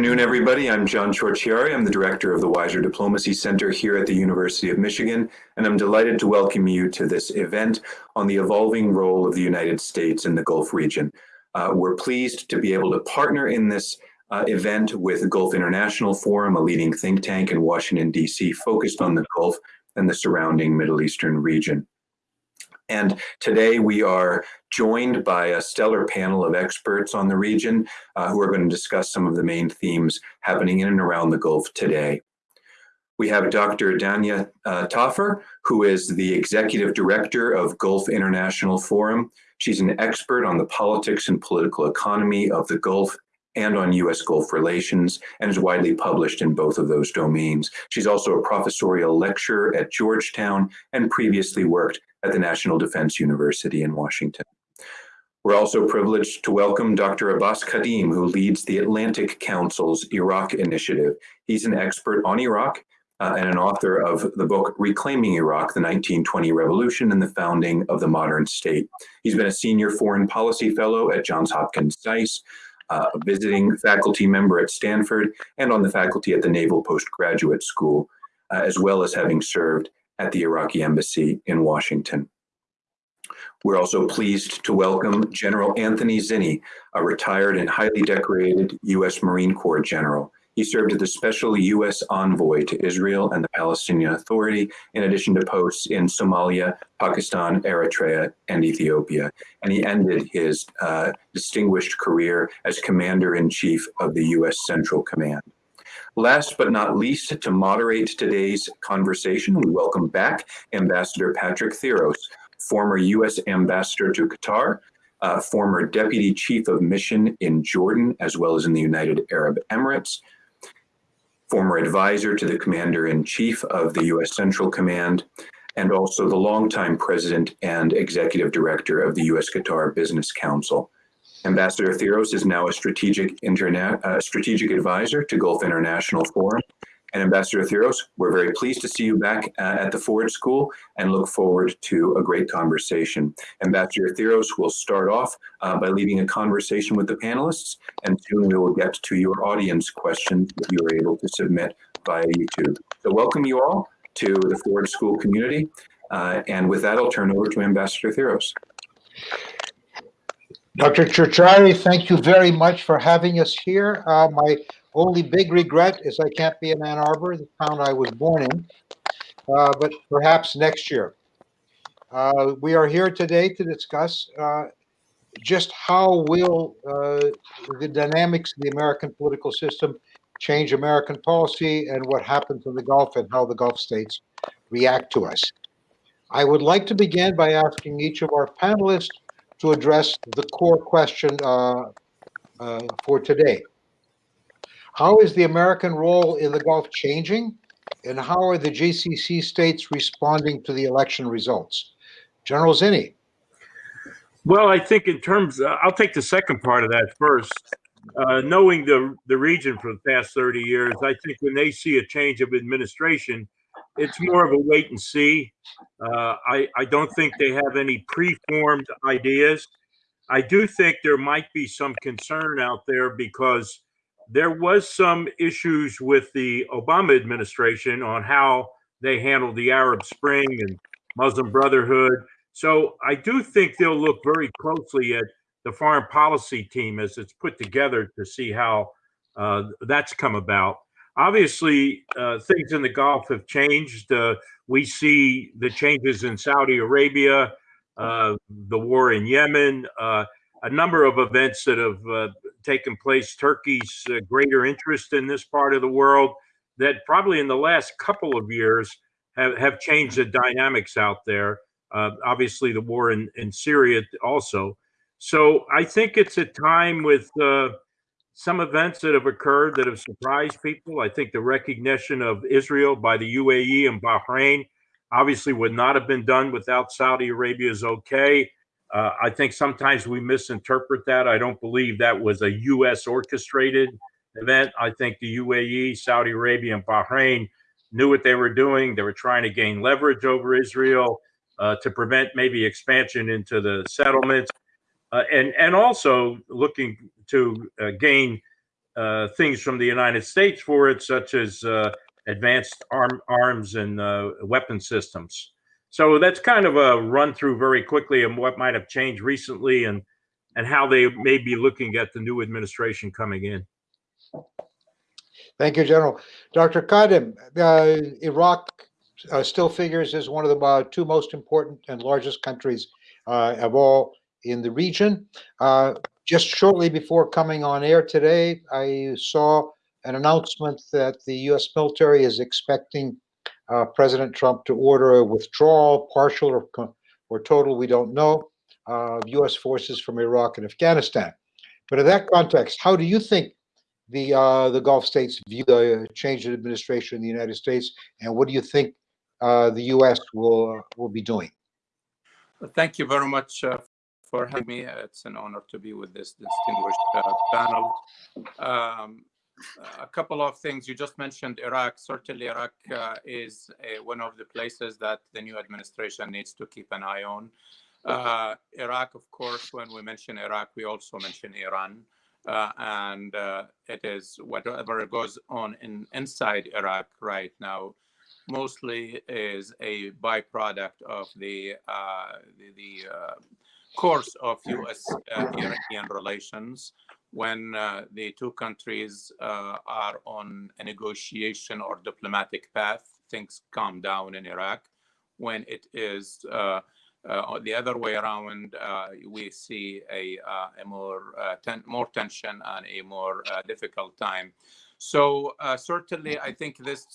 afternoon, everybody. I'm John Ciorciari. I'm the director of the Weiser Diplomacy Center here at the University of Michigan, and I'm delighted to welcome you to this event on the evolving role of the United States in the Gulf region. Uh, we're pleased to be able to partner in this uh, event with Gulf International Forum, a leading think tank in Washington, D.C., focused on the Gulf and the surrounding Middle Eastern region. And today we are joined by a stellar panel of experts on the region uh, who are going to discuss some of the main themes happening in and around the Gulf today. We have Dr. Dania uh, Thafer, who is the executive director of Gulf International Forum. She's an expert on the politics and political economy of the Gulf and on U.S. Gulf relations, and is widely published in both of those domains. She's also a professorial lecturer at Georgetown and previously worked at the National Defense University in Washington. We're also privileged to welcome Dr. Abbas Kadhim, who leads the Atlantic Council's Iraq Initiative. He's an expert on Iraq uh, and an author of the book Reclaiming Iraq, the 1920 Revolution and the Founding of the Modern State. He's been a senior foreign policy fellow at Johns Hopkins SAIS, uh, a visiting faculty member at Stanford, and on the faculty at the Naval Postgraduate School, uh, as well as having served at the Iraqi Embassy in Washington. We're also pleased to welcome General Anthony Zinni, a retired and highly decorated U.S. Marine Corps general. He served as the special U.S. envoy to Israel and the Palestinian Authority, in addition to posts in Somalia, Pakistan, Eritrea, and Ethiopia. And he ended his uh, distinguished career as Commander-in-Chief of the U.S. Central Command. Last but not least, to moderate today's conversation, we welcome back Ambassador Patrick Theros, former U.S. Ambassador to Qatar, uh, former Deputy Chief of Mission in Jordan, as well as in the United Arab Emirates, former advisor to the Commander-in-Chief of the U.S. Central Command, and also the longtime President and Executive Director of the U.S. Qatar Business Council. Ambassador Theros is now a strategic, uh, strategic advisor to Gulf International Forum. And Ambassador Theros, we're very pleased to see you back uh, at the Ford School and look forward to a great conversation. Ambassador Theros will start off uh, by leading a conversation with the panelists, and soon we will get to your audience questions that you are able to submit via YouTube. So welcome you all to the Ford School community. Uh, and with that, I'll turn over to Ambassador Theros. Dr. Ciorciari, thank you very much for having us here. Uh, my only big regret is I can't be in Ann Arbor, the town I was born in, uh, but perhaps next year. Uh, we are here today to discuss uh, just how will uh, the dynamics of the American political system change American policy and what happens in the Gulf and how the Gulf states react to us. I would like to begin by asking each of our panelists to address the core question uh, uh, for today. How is the American role in the Gulf changing? And how are the GCC states responding to the election results? General Zinni. Well, I think in terms, uh, I'll take the second part of that first. Uh, knowing the the region for the past 30 years, I think when they see a change of administration, it's more of a wait and see. Uh, I, I don't think they have any preformed ideas. I do think there might be some concern out there because there was some issues with the Obama administration on how they handled the Arab Spring and Muslim Brotherhood. So I do think they'll look very closely at the foreign policy team as it's put together to see how uh, that's come about. Obviously, uh, things in the Gulf have changed. Uh, we see the changes in Saudi Arabia, uh, the war in Yemen, uh, a number of events that have uh, taken place, Turkey's uh, greater interest in this part of the world, that probably in the last couple of years have, have changed the dynamics out there. obviously, the war in, in Syria also. So I think it's a time with some events that have occurred that have surprised people. I think the recognition of Israel by the UAE and Bahrain obviously would not have been done without Saudi Arabia's okay. Uh, I think sometimes we misinterpret that. I don't believe that was a U.S. orchestrated event. I think the UAE, Saudi Arabia, and Bahrain knew what they were doing. They were trying to gain leverage over Israel uh, to prevent maybe expansion into the settlements, uh, and and also looking to uh, gain uh, things from the United States for it, such as uh, advanced arm, arms and weapon systems. So that's kind of a run through very quickly of what might have changed recently and and how they may be looking at the new administration coming in. Thank you, General. Dr. Kadhim, uh, Iraq uh, still figures as one of the uh, two most important and largest countries uh, of all in the region. Uh, just shortly before coming on air today, I saw an announcement that the U.S. military is expecting uh, President Trump to order a withdrawal, partial or, or total, we don't know, of U.S. forces from Iraq and Afghanistan. But in that context, how do you think the uh, the Gulf states view the change in administration in the United States, and what do you think uh, the U.S. will will be doing? Thank you very much uh, for having me. Uh, It's an honor to be with this distinguished uh, panel. Um, a couple of things you just mentioned Iraq. Certainly, Iraq uh, is uh, one of the places that the new administration needs to keep an eye on. Uh, Iraq, of course, when we mention Iraq, we also mention Iran. Uh, and uh, it is whatever goes on in inside Iraq right now mostly is a byproduct of the uh, the, the uh, course of U.S. Iranian relations when uh, the two countries uh, are on a negotiation or diplomatic path. Things calm down in Iraq. When it is uh, uh, the other way around, uh, we see a, uh, a more ten- more tension and a more difficult time. So certainly, I think this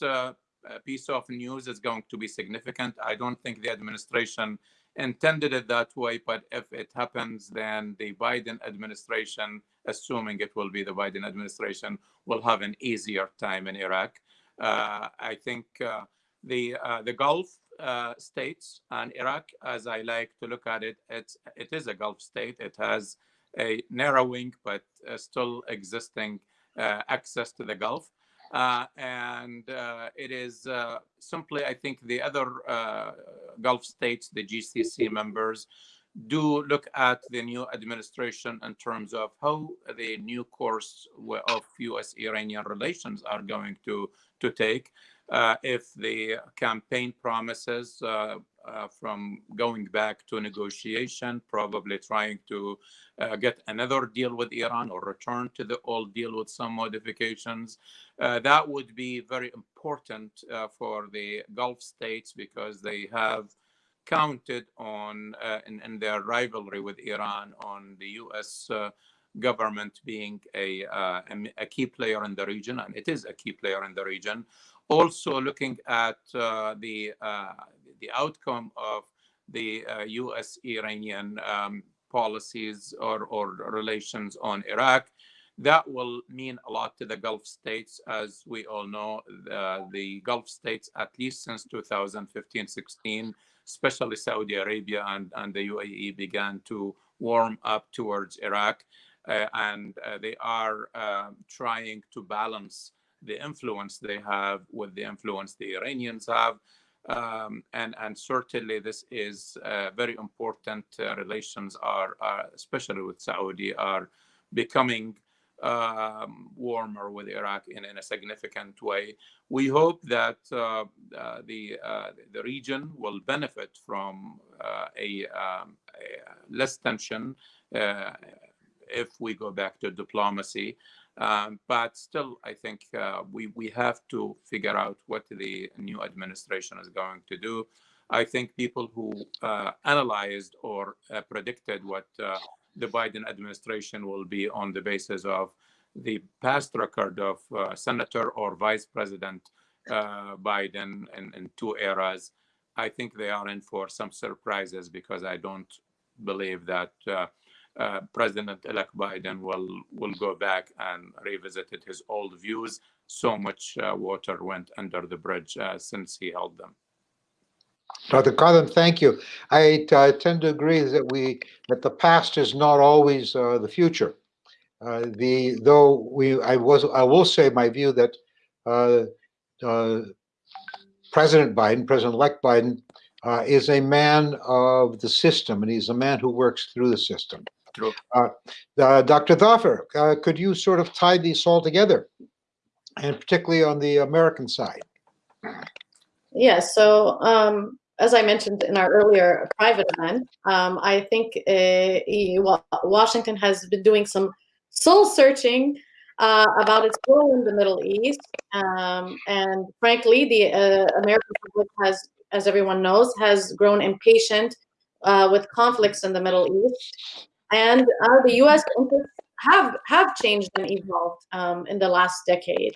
piece of news is going to be significant. I don't think the administration intended it that way, but if it happens, then the Biden administration, assuming it will be the Biden administration, will have an easier time in Iraq. Uh, I think uh, the uh, the Gulf uh, states and Iraq, as I like to look at it, it's it is a Gulf state. It has a narrowing but uh, still existing uh, access to the Gulf. Uh, and uh, it is uh, simply, I think, the other uh, Gulf states, the GCC members, do look at the new administration in terms of how the new course of U.S.-Iranian relations are going to to take. Uh, if the campaign promises uh, uh, from going back to negotiation, probably trying to uh, get another deal with Iran or return to the old deal with some modifications. Uh, that would be very important for the Gulf states because they have counted on in, in their rivalry with Iran on the U.S. Government being a, uh, a key player in the region, and it is a key player in the region. Also, looking at uh, the uh, the outcome of the uh, U.S.-Iranian um, policies or, or relations on Iraq, that will mean a lot to the Gulf states. As we all know, the, the Gulf states, at least since 2015-16, especially Saudi Arabia and, and the UAE began to warm up towards Iraq. Uh, and uh, they are uh, trying to balance the influence they have with the influence the Iranians have. Um, and, and certainly this is uh, very important. Uh, relations are, are, especially with Saudi, are becoming um, warmer with Iraq in, in a significant way. We hope that uh, uh, the uh, the region will benefit from uh, a, um, a less tension if we go back to diplomacy. Um, but still, I think uh, we we have to figure out what the new administration is going to do. I think people who uh, analyzed or uh, predicted what uh, the Biden administration will be on the basis of the past record of uh, Senator or Vice President uh, Biden in, in two eras, I think they are in for some surprises because I don't believe that uh, President-elect Biden will will go back and revisited his old views. So much uh, water went under the bridge uh, since he held them. Dr. Kadhim, thank you. I tend to agree that we, that the past is not always uh, the future. Uh, The, though we, I was, I will say my view that President Biden, President-elect Biden, uh, is a man of the system, and he's a man who works through the system. True. Uh, uh, Dr. Thafer, uh, could you sort of tie these all together? And particularly on the American side? Yes, so um, as I mentioned in our earlier private event, um, I think uh, Washington has been doing some soul searching uh, about its role in the Middle East. Um, and frankly, the uh, American public has, as everyone knows, has grown impatient with conflicts in the Middle East. And uh, the US interests have, have changed and evolved um, in the last decade.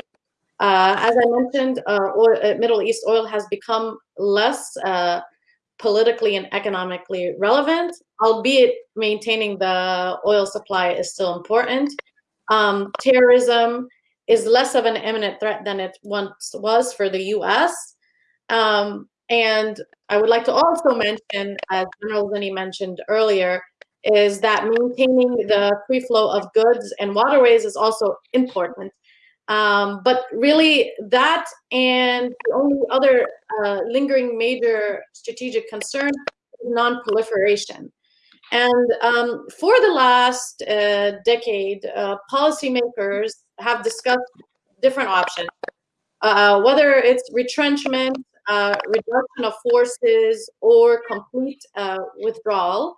Uh, as I mentioned, uh, oil, uh, Middle East oil has become less uh, politically and economically relevant, albeit maintaining the oil supply is still important. Um, terrorism is less of an imminent threat than it once was for the US. Um, and I would like to also mention, as General Zinni mentioned earlier, is that maintaining the free flow of goods and waterways is also important. Um, but really, that and the only other uh, lingering major strategic concern is non-proliferation. And um, for the last uh, decade, uh, policymakers have discussed different options, uh, whether it's retrenchment, uh, reduction of forces, or complete uh, withdrawal,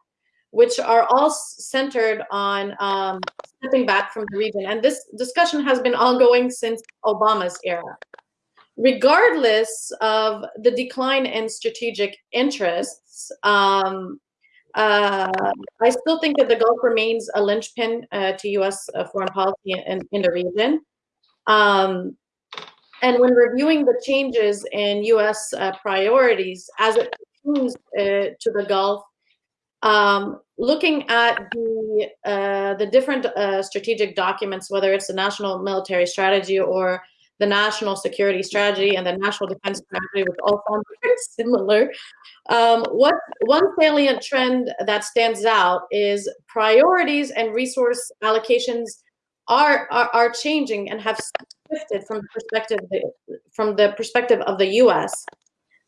which are all centered on um, stepping back from the region. And this discussion has been ongoing since Obama's era. Regardless of the decline in strategic interests, um, uh, I still think that the Gulf remains a linchpin uh, to U.S. uh, foreign policy in, in the region. Um, and when reviewing the changes in U.S. Uh, priorities as it pertains uh, to the Gulf, um, looking at the uh, the different uh, strategic documents, whether it's the national military strategy or the national security strategy and the national defense strategy, which all sound very similar. Um, what one salient trend that stands out is priorities and resource allocations are are, are changing and have shifted from the perspective from the perspective of the U.S.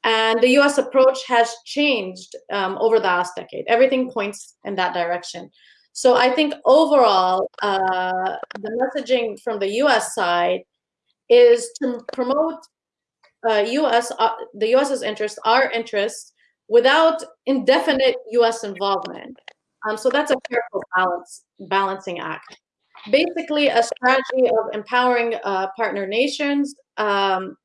And the US approach has changed um, over the last decade. Everything points in that direction. So I think overall, uh, the messaging from the US side is to promote uh, US, uh, the US's interests, our interests, without indefinite US involvement. Um, so that's a careful balance, balancing act. Basically, a strategy of empowering uh, partner nations um,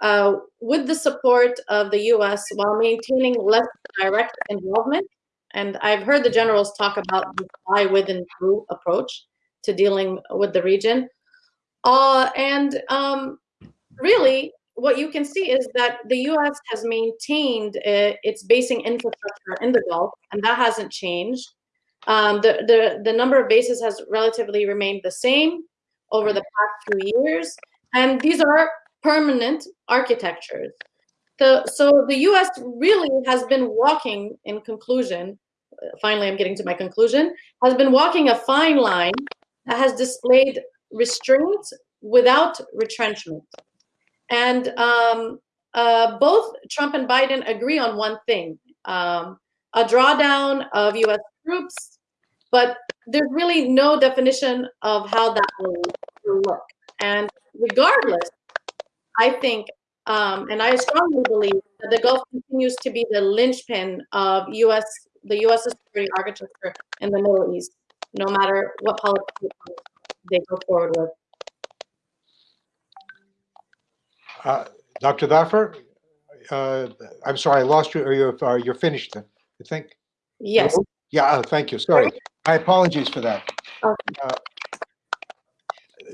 uh, with the support of the US while maintaining less direct involvement. And I've heard the generals talk about the by, with, and through approach to dealing with the region. Uh, and um, really, what you can see is that the US has maintained uh, its basing infrastructure in the Gulf, and that hasn't changed. Um, the, the, the number of bases has relatively remained the same over the past few years. And these are permanent architectures. So, so the US really has been walking, in conclusion, uh, finally I'm getting to my conclusion, has been walking a fine line that has displayed restraint without retrenchment. And um, uh, both Trump and Biden agree on one thing um, a drawdown of US troops, but there's really no definition of how that will look. And regardless, I think, um, and I strongly believe that the Gulf continues to be the linchpin of U.S. the U.S. security architecture in the Middle East, no matter what policy they go forward with. Uh, Dr. Thafer, uh, I'm sorry, I lost you, or you're, uh, you're finished then, I think? Yes. Yeah, oh, thank you, sorry. My apologies for that. Okay. Uh,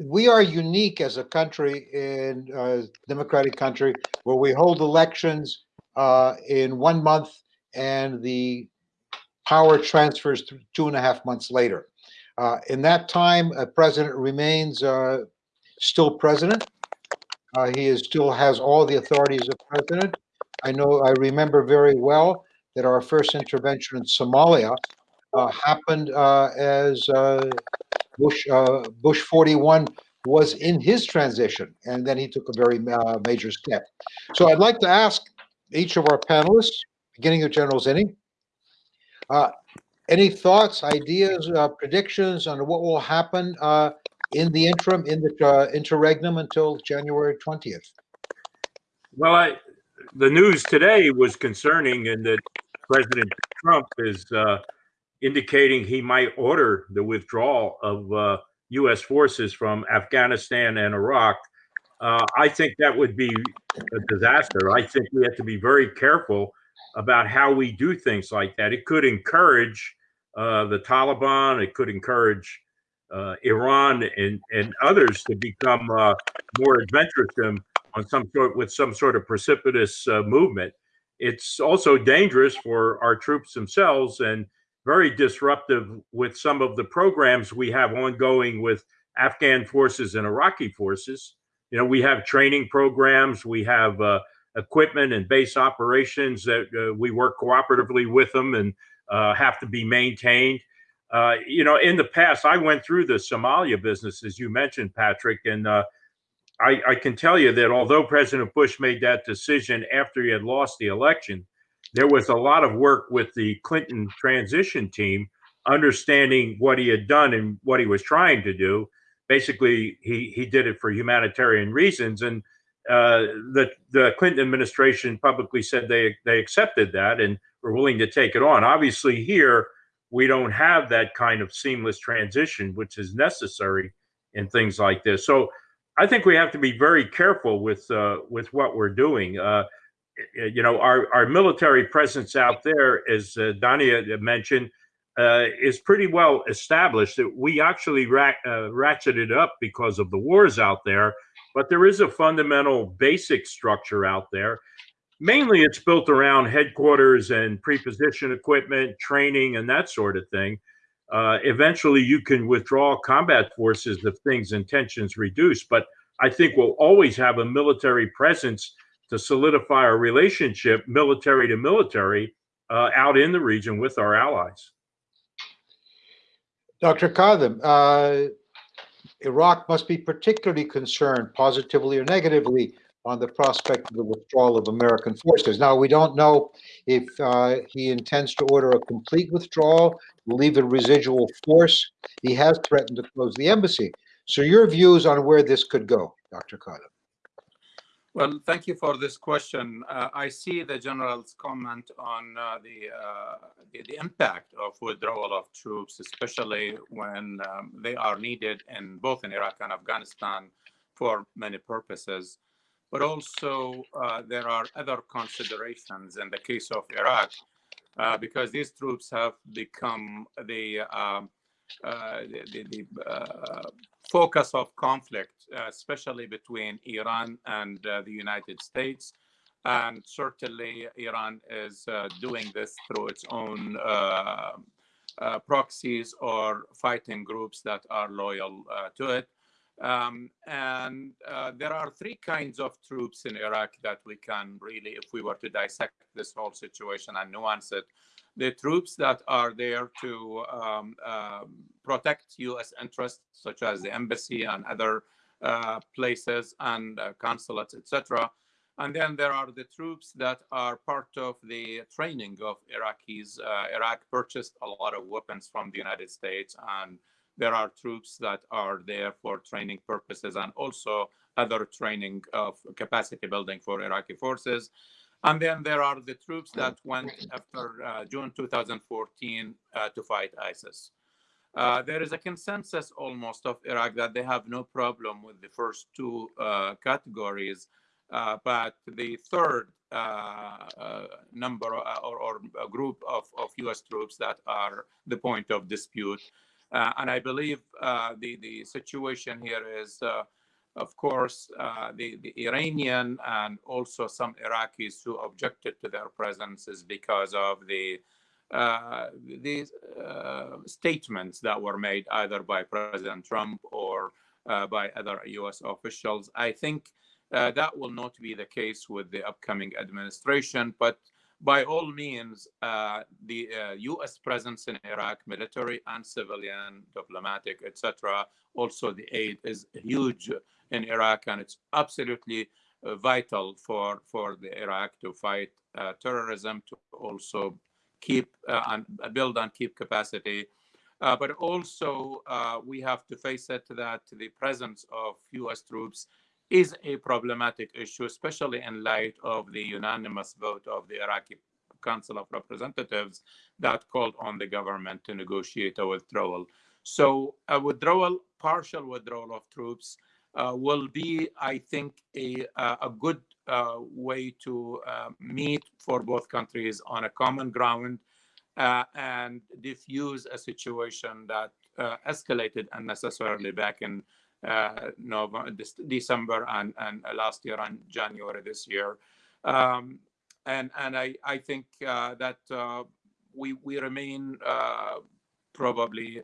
We are unique as a country in a democratic country where we hold elections uh, in one month and the power transfers two and a half months later. Uh, in that time, a president remains uh, still president. Uh, he is, still has all the authorities of president. I know, I remember very well that our first intervention in Somalia uh, happened uh, as uh, Bush uh, Bush 41 was in his transition, and then he took a very uh, major step. So I'd like to ask each of our panelists, beginning with General Zinni, uh, any thoughts, ideas, uh, predictions on what will happen uh, in the interim, in the uh, interregnum until January 20th? Well, I, the news today was concerning in that President Trump is uh, indicating he might order the withdrawal of uh, U.S. forces from Afghanistan and Iraq. Uh, I think that would be a disaster. I think we have to be very careful about how we do things like that. It could encourage uh, the Taliban. It could encourage uh, Iran and, and others to become uh, more adventuresome on some sort with some sort of precipitous uh, movement. It's also dangerous for our troops themselves and very disruptive with some of the programs we have ongoing with Afghan forces and Iraqi forces. You know, we have training programs, we have uh, equipment and base operations that uh, we work cooperatively with them and uh, have to be maintained. Uh, you know, in the past, I went through the Somalia business, as you mentioned, Patrick, and uh, I, I can tell you that although President Bush made that decision after he had lost the election, there was a lot of work with the Clinton transition team, understanding what he had done and what he was trying to do. Basically, he he did it for humanitarian reasons, and uh, the the Clinton administration publicly said they they accepted that and were willing to take it on. Obviously, here we don't have that kind of seamless transition, which is necessary in things like this. So I think we have to be very careful with uh, with what we're doing. Uh, you know, our our military presence out there, as uh, Dania mentioned, uh, is pretty well established. We actually uh, ratcheted up because of the wars out there, but there is a fundamental basic structure out there. Mainly, it's built around headquarters and preposition equipment, training, and that sort of thing. Uh, eventually, you can withdraw combat forces if things and tensions reduce. But I think we'll always have a military presence to solidify our relationship, military to military, uh, out in the region with our allies. Dr. Kadhim, uh, Iraq must be particularly concerned, positively or negatively, on the prospect of the withdrawal of American forces. Now, we don't know if uh, he intends to order a complete withdrawal, leave a residual force. He has threatened to close the embassy. So, your views on where this could go, Dr. Kadhim? Well, thank you for this question. Uh, I see the general's comment on uh, the, uh, the, the impact of withdrawal of troops, especially when um, they are needed in both in Iraq and Afghanistan for many purposes. But also, uh, there are other considerations in the case of Iraq, uh, because these troops have become the uh, the, the, the focus of conflict, uh, especially between Iran and the United States. And certainly, Iran is doing this through its own proxies or fighting groups that are loyal to it. Um, and uh, there are three kinds of troops in Iraq that we can really, if we were to dissect this whole situation and nuance it, the troops that are there to um, uh, protect U.S. interests, such as the embassy and other uh, places and uh, consulates, etc. And then there are the troops that are part of the training of Iraqis. Uh, Iraq purchased a lot of weapons from the United States, and there are troops that are there for training purposes and also other training of capacity building for Iraqi forces. And then there are the troops that went after uh, June 2014 uh, to fight ISIS. Uh, there is a consensus almost of Iraq that they have no problem with the first two uh, categories, uh, but the third uh, number or, or group of, of US troops that are the point of dispute. and I believe the, the situation here is of course, uh, the, the Iranian and also some Iraqis who objected to their presence is because of the uh, these uh, statements that were made either by President Trump or uh, by other U.S. officials. I think uh, that will not be the case with the upcoming administration, but by all means, uh, the U.S. presence in Iraq, military and civilian, diplomatic, etc., also the aid is huge in Iraq, and it's absolutely vital for for the Iraq to fight terrorism, to also keep uh, and build and keep capacity. Uh, but also, uh, we have to face it that the presence of U.S. troops is a problematic issue, especially in light of the unanimous vote of the Iraqi Council of Representatives that called on the government to negotiate a withdrawal. So a withdrawal, partial withdrawal of troops, uh, will be, I think, a, a good uh, way to uh, meet for both countries on a common ground uh, and diffuse a situation that uh, escalated unnecessarily back in Uh, November, December and, and last year and January this year. Um, and and I, I think uh, that uh, we, we remain probably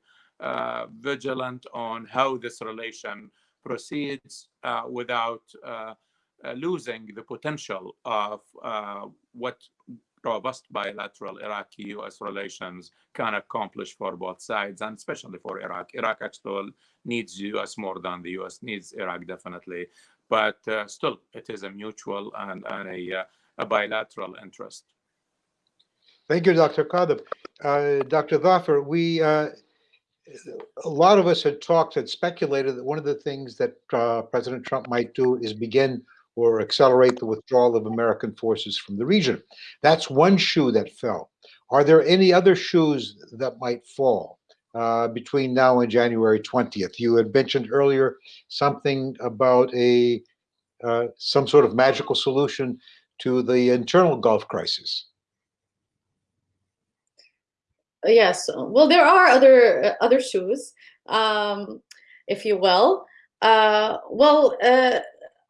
vigilant on how this relation proceeds without uh, losing the potential of uh, what robust bilateral Iraqi-U.S. relations can accomplish for both sides, and especially for Iraq. Iraq actually needs U.S. more than the U.S. needs Iraq, definitely. But uh, still, it is a mutual and, and a, uh, a, bilateral interest. Thank you, Dr. Kadhim. Uh, Dr. Thafer, we uh, a lot of us had talked and speculated that one of the things that President Trump might do is begin or accelerate the withdrawal of American forces from the region. That's one shoe that fell. Are there any other shoes that might fall uh, between now and January 20th? You had mentioned earlier something about a uh, some sort of magical solution to the internal Gulf crisis. Yes, well, there are other uh, other shoes, um, if you will. Uh, well, uh,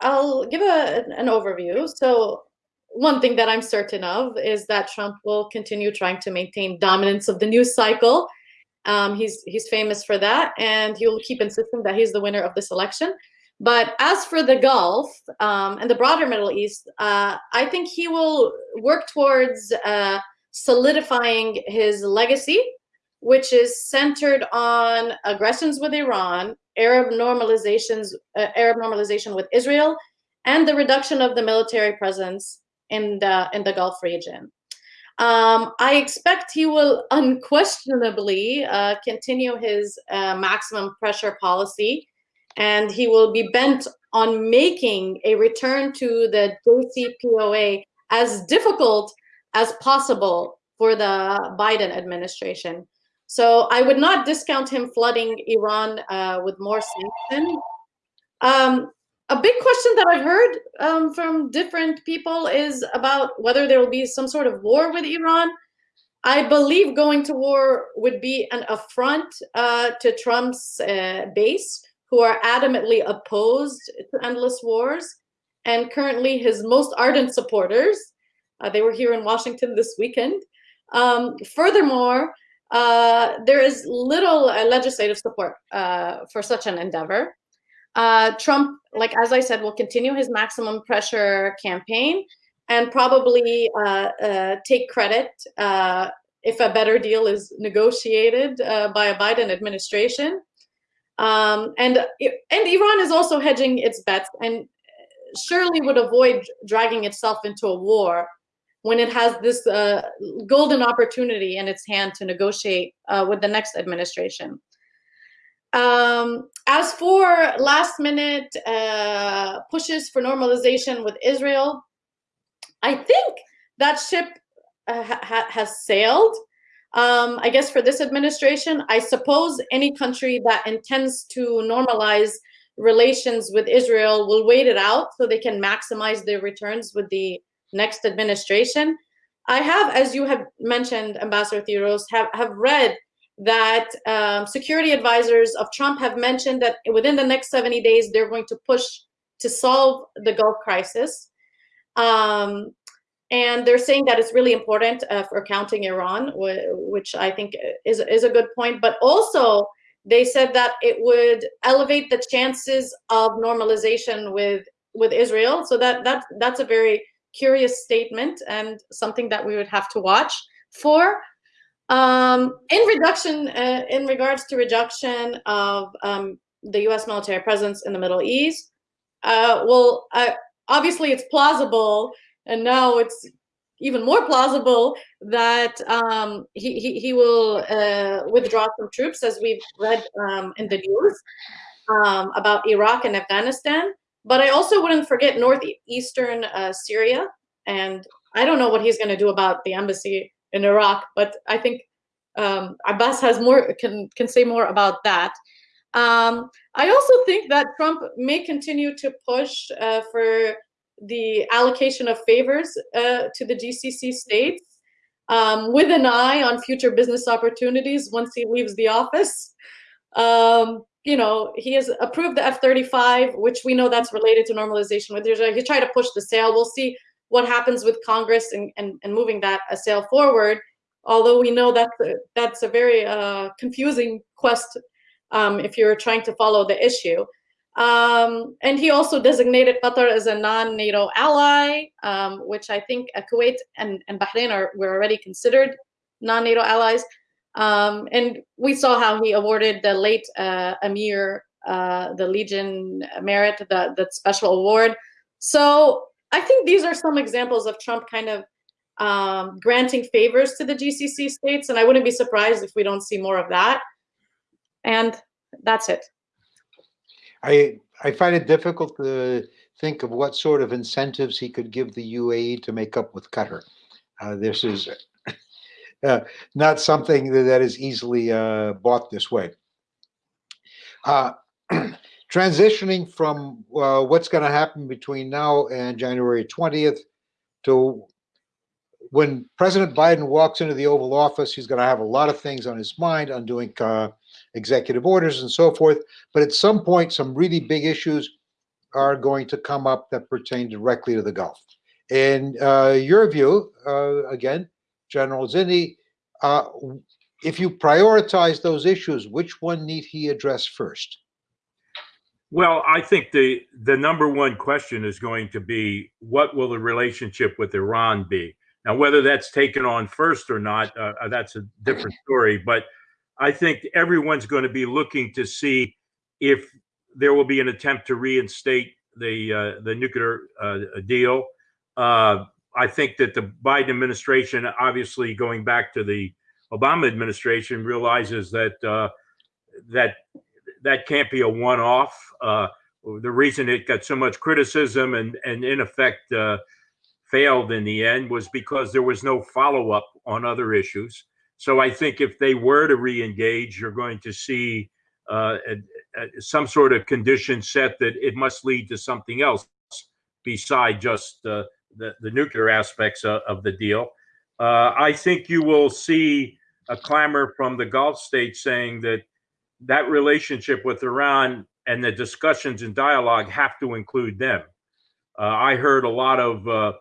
I'll give a, an overview. So one thing that I'm certain of is that Trump will continue trying to maintain dominance of the news cycle. Um, he's he's famous for that, and he'll keep insisting that he's the winner of this election. But as for the Gulf um, and the broader Middle East, uh, I think he will work towards uh, solidifying his legacy, which is centered on aggressions with Iran Arab normalizations, uh, Arab normalization with Israel, and the reduction of the military presence in the in the Gulf region. Um, I expect he will unquestionably uh, continue his uh, maximum pressure policy, and he will be bent on making a return to the JCPOA as difficult as possible for the Biden administration. So I would not discount him flooding Iran uh, with more sanctions. Um, a big question that I've heard um, from different people is about whether there will be some sort of war with Iran. I believe going to war would be an affront uh, to Trump's uh, base, who are adamantly opposed to endless wars. And currently, his most ardent supporters, uh, they were here in Washington this weekend. Um, furthermore, uh, there is little uh, legislative support uh, for such an endeavor. Uh, Trump, like as I said, will continue his maximum pressure campaign and probably uh, uh, take credit if a better deal is negotiated by a Biden administration. Um, and and Iran is also hedging its bets and surely would avoid dragging itself into a war when it has this uh, golden opportunity in its hand to negotiate uh, with the next administration. Um, as for last minute uh, pushes for normalization with Israel, I think that ship uh, ha has sailed. Um, I guess for this administration, I suppose any country that intends to normalize relations with Israel will wait it out so they can maximize their returns with the next administration. I have, as you have mentioned, Ambassador Theros, have, have read that um, security advisors of Trump have mentioned that within the next 70 days, they're going to push to solve the Gulf crisis. Um, and they're saying that it's really important uh, for counting Iran, which I think is is a good point. But also, they said that it would elevate the chances of normalization with with Israel. So that that that's a very curious statement and something that we would have to watch for. Um, in reduction, uh, in regards to reduction of um, the U.S. military presence in the Middle East, uh, well, uh, obviously it's plausible, and now it's even more plausible that um, he, he, he will uh, withdraw some troops, as we've read um, in the news um, about Iraq and Afghanistan. But I also wouldn't forget northeastern uh, Syria, and I don't know what he's going to do about the embassy in Iraq, but I think um, Abbas has more can can say more about that. Um, I also think that Trump may continue to push uh, for the allocation of favors uh, to the GCC states um, with an eye on future business opportunities once he leaves the office. Um, you know, he has approved the F-35, which we know that's related to normalization with Israel. He tried to push the sale. We'll see what happens with Congress and, and, and moving that a sale forward. Although we know that that's a very uh, confusing quest um, if you're trying to follow the issue. Um, and he also designated Qatar as a non-NATO ally, um, which I think uh, Kuwait and, and Bahrain are were already considered non-NATO allies. Um, and we saw how he awarded the late uh, Amir uh, the Legion Merit, the, the special award. So I think these are some examples of Trump kind of um, granting favors to the GCC states, and I wouldn't be surprised if we don't see more of that. And that's it. I I find it difficult to think of what sort of incentives he could give the UAE to make up with Qatar. Uh, this is uh, not something that, is easily uh, bought this way. Uh, transitioning from uh, what's going to happen between now and January 20th to when President Biden walks into the Oval Office, he's going to have a lot of things on his mind, undoing uh, executive orders and so forth. But at some point, some really big issues are going to come up that pertain directly to the Gulf. In uh, your view, again, General Zinni, uh, if you prioritize those issues, which one need he address first? Well, I think the the number one question is going to be what will the relationship with Iran be? Now, whether that's taken on first or not, uh, that's a different story. But I think everyone's going to be looking to see if there will be an attempt to reinstate the uh, the nuclear uh, deal. I think that the Biden administration, obviously going back to the Obama administration, realizes that uh, that that can't be a one-off. Uh, the reason it got so much criticism and and in effect uh, failed in the end was because there was no follow-up on other issues. So I think if they were to re-engage, you're going to see uh, a, a, some sort of condition set that it must lead to something else beside just uh, the, the nuclear aspects of, of the deal. Uh, I think you will see a clamor from the Gulf states saying that that relationship with Iran and the discussions and dialogue have to include them. Uh, I heard a lot of uh,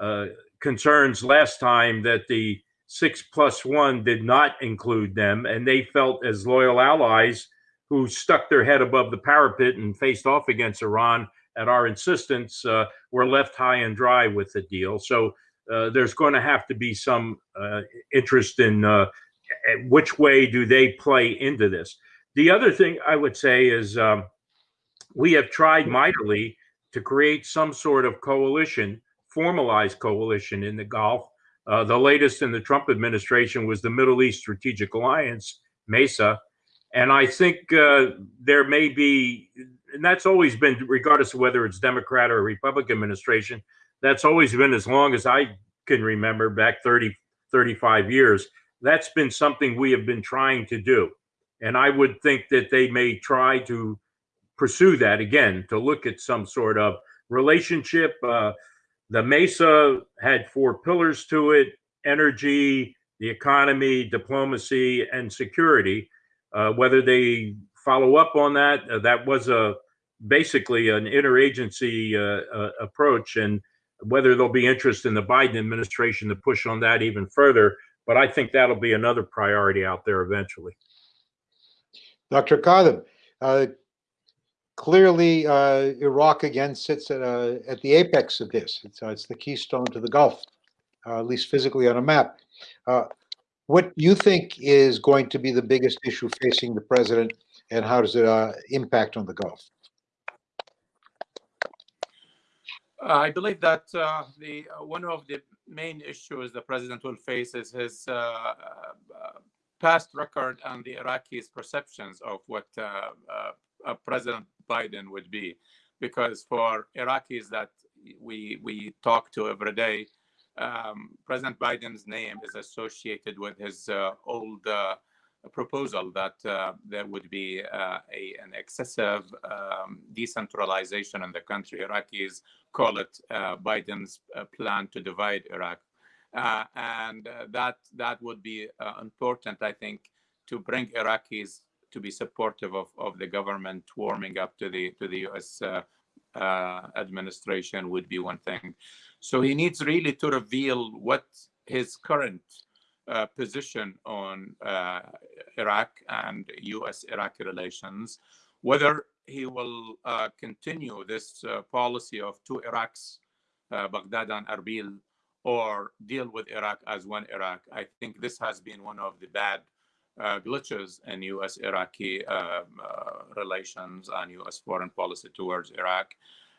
uh, concerns last time that the six plus one did not include them, and they felt as loyal allies who stuck their head above the parapet and faced off against Iran at our insistence uh, were left high and dry with the deal. So uh, there's going to have to be some uh, interest in uh, which way do they play into this. The other thing I would say is um, we have tried mightily to create some sort of coalition, formalized coalition in the Gulf uh, the latest in the Trump administration was the Middle East Strategic Alliance, MESA. And I think uh, there may be, and that's always been, regardless of whether it's Democrat or Republican administration, that's always been as long as I can remember, back 30, 35 years. That's been something we have been trying to do. And I would think that they may try to pursue that again, to look at some sort of relationship. Uh, the Mesa had four pillars to it energy, the economy, diplomacy, and security. Uh, whether they follow up on that, uh, that was a basically an interagency uh, uh approach. And whether there'll be interest in the Biden administration to push on that even further. But I think that'll be another priority out there eventually. Dr. Kadhim, uh, clearly uh, Iraq again sits at, at the apex of this. It's, uh, it's the keystone to the Gulf, uh, at least physically on a map. What you think is going to be the biggest issue facing the president, and how does it uh, impact on the Gulf? Uh, I believe that uh, the uh, one of the main issues the president will face is his uh, uh, past record and the Iraqis' perceptions of what President Biden would be, because for Iraqis that we we talk to every day, um, President Biden's name is associated with his uh, old proposal that uh, there would be uh, a, an excessive um, decentralization in the country. Iraqis call it uh, Biden's plan to divide Iraq. and that, that would be important, I think, to bring Iraqis to be supportive of, of the government warming up to the, to the US administration would be one thing. So he needs really to reveal what his current uh, position on uh, Iraq and U.S.-Iraqi relations, whether he will uh, continue this policy of two Iraqs, Baghdad and Erbil, or deal with Iraq as one Iraq. I think this has been one of the bad uh, glitches in U.S.-Iraqi uh, uh, relations and U.S. foreign policy towards Iraq.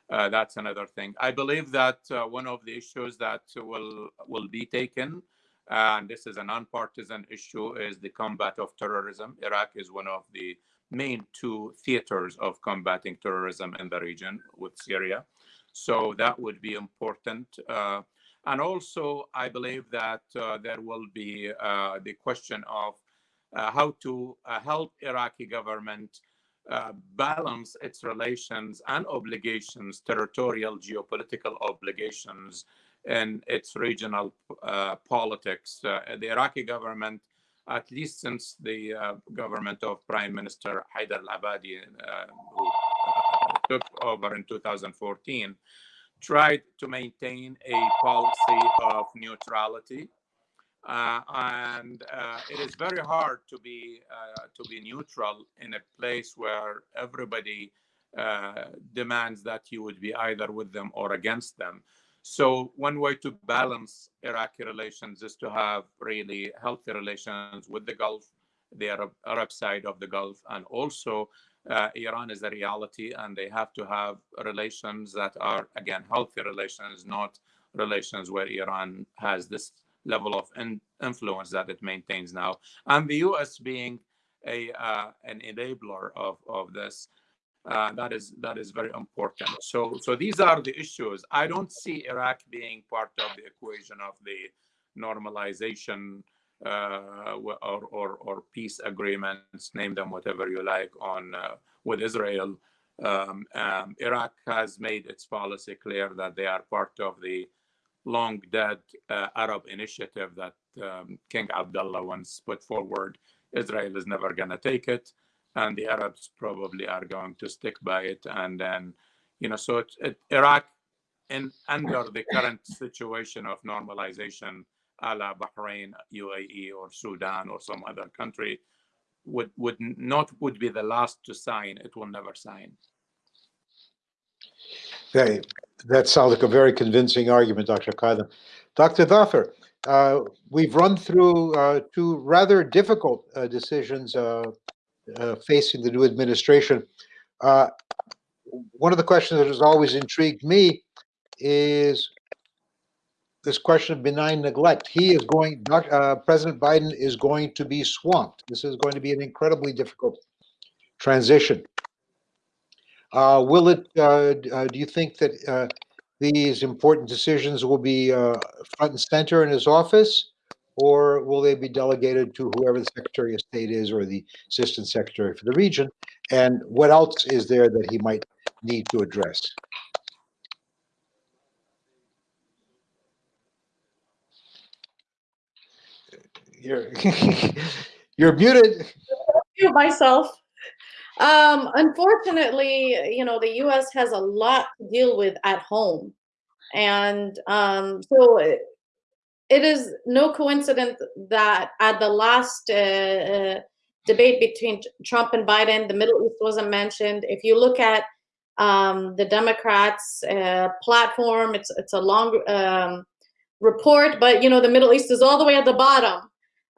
that's another thing. I believe that one of the issues that will will be taken and this is a nonpartisan issue, is the combat of terrorism. Iraq is one of the main two theaters of combating terrorism in the region with Syria. So that would be important. Uh, and also, I believe that uh, there will be uh, the question of uh, how to uh, help Iraqi government uh, balance its relations and obligations, territorial geopolitical obligations in its regional uh, politics. Uh, the Iraqi government, at least since the uh, government of Prime Minister Haider al-Abadi, uh, who uh, took over in 2014, tried to maintain a policy of neutrality. Uh, and it is very hard to be to be neutral in a place where everybody demands that you would be either with them or against them. So one way to balance Iraqi relations is to have really healthy relations with the Gulf, the Arab, Arab side of the Gulf, and also uh, Iran is a reality, and they have to have relations that are again healthy relations, not relations where Iran has this level of in influence that it maintains now, and the U.S. being a uh, an enabler of of this. Uh, that is that is very important. So so these are the issues. I don't see Iraq being part of the equation of the normalization uh, or, or, or peace agreements, name them whatever you like, on uh, with Israel. Um, um, Iraq has made its policy clear that they are part of the long dead uh, Arab initiative that um, King Abdullah once put forward. Israel is never going to take it and the Arabs probably are going to stick by it. And then, you know, so it's, it, Iraq, in under the current situation of normalization, a la Bahrain, UAE, or Sudan, or some other country, would would not would be the last to sign. It will never sign. Okay, that sounds like a very convincing argument, Dr. Kadhim. Dr. Thafer, uh, we've run through uh, two rather difficult uh, decisions uh, uh, facing the new administration. Uh, one of the questions that has always intrigued me is this question of benign neglect. He is going, uh, President Biden is going to be swamped. This is going to be an incredibly difficult transition. Uh, will it, uh, uh do you think that uh, these important decisions will be front and center in his office? Or will they be delegated to whoever the Secretary of State is or the Assistant Secretary for the region? And what else is there that he might need to address? You're, you're muted. Mute myself. Um, unfortunately, you know, the U.S. has a lot to deal with at home. And um, so it, is no coincidence that at the last uh, uh, debate between Trump and Biden, the Middle East wasn't mentioned. If you look at um, the Democrats' uh, platform, it's it's a long um, report, but you know the Middle East is all the way at the bottom.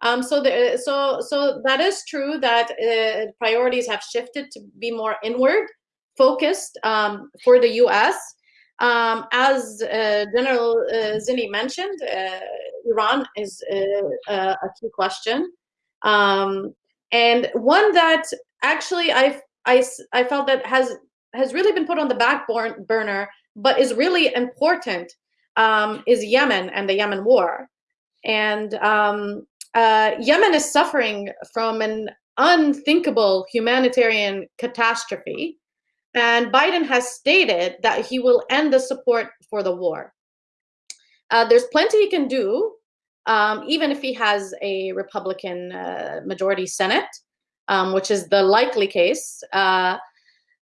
Um, so the, so so that is true that uh, priorities have shifted to be more inward focused um, for the U.S. Um, as uh, General uh, Zinni mentioned, uh, Iran is uh, a key question, um, and one that actually I, I I felt that has has really been put on the back burner, but is really important um, is Yemen and the Yemen war, and um, uh, Yemen is suffering from an unthinkable humanitarian catastrophe. And Biden has stated that he will end the support for the war. Uh, there's plenty he can do, um, even if he has a Republican uh, majority Senate, um, which is the likely case. Uh,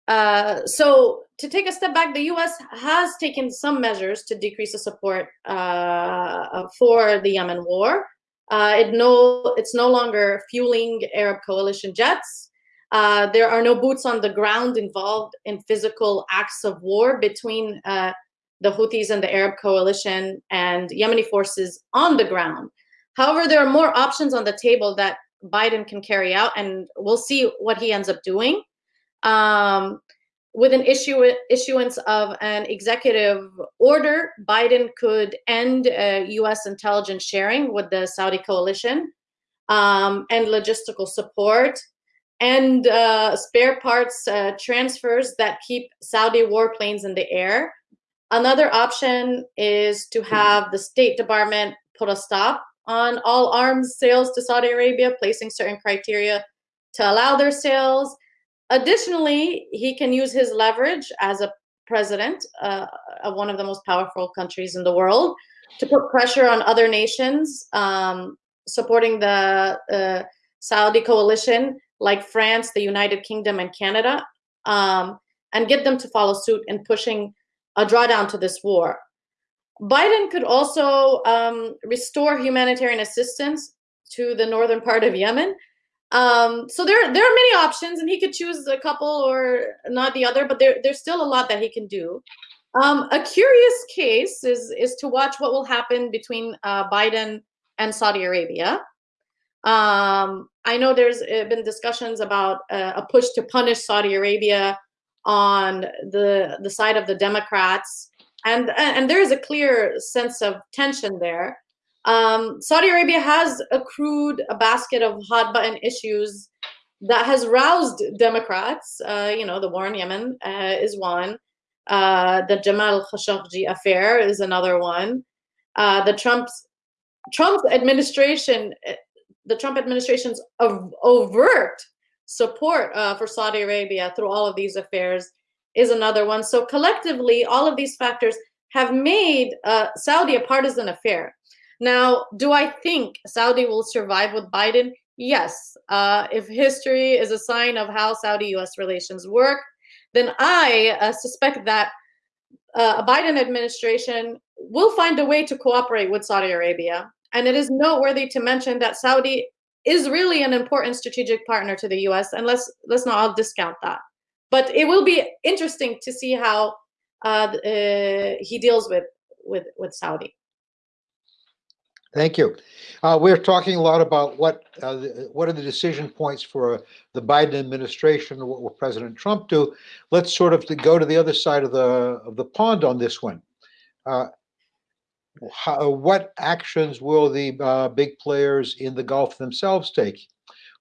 uh, so to take a step back, the U.S. has taken some measures to decrease the support uh, for the Yemen war. Uh, it no, it's no longer fueling Arab coalition jets. There are no boots on the ground involved in physical acts of war between the Houthis and the Arab coalition and Yemeni forces on the ground. However, there are more options on the table that Biden can carry out, and we'll see what he ends up doing. Um, with an issue issuance of an executive order, Biden could end uh, U.S. intelligence sharing with the Saudi coalition, um, and logistical support, and uh, spare parts uh, transfers that keep Saudi warplanes in the air. Another option is to have the State Department put a stop on all arms sales to Saudi Arabia, placing certain criteria to allow their sales. Additionally, he can use his leverage as a president uh, of one of the most powerful countries in the world to put pressure on other nations um, supporting the uh, Saudi coalition like France, the United Kingdom, and Canada, um, and get them to follow suit in pushing a drawdown to this war. Biden could also um, restore humanitarian assistance to the northern part of Yemen um, so there, there are many options, and he could choose a couple or not the other, but there, there's still a lot that he can do. Um, a curious case is is to watch what will happen between uh, Biden and Saudi Arabia. Um, I know there's been discussions about uh, a push to punish Saudi Arabia on the the side of the Democrats, and and there is a clear sense of tension there. Um, Saudi Arabia has accrued a basket of hot button issues that has roused Democrats. Uh, you know, the war in Yemen uh, is one. Uh, the Jamal Khashoggi affair is another one. Uh, the Trump's Trump administration, the Trump administration's overt support uh, for Saudi Arabia through all of these affairs is another one. So collectively, all of these factors have made uh, Saudi a partisan affair. Now, do I think Saudi will survive with Biden? Yes. Uh, if history is a sign of how Saudi-U.S. relations work, then I uh, suspect that uh, a Biden administration will find a way to cooperate with Saudi Arabia. And it is noteworthy to mention that Saudi is really an important strategic partner to the U.S. And let's let's not all discount that. But it will be interesting to see how uh, uh, he deals with with with Saudi. Thank you. Uh, we're talking a lot about what uh, the, what are the decision points for uh, the Biden administration. What will President Trump do? Let's sort of go to the other side of the of the pond on this one. Uh, how, what actions will the uh, big players in the Gulf themselves take?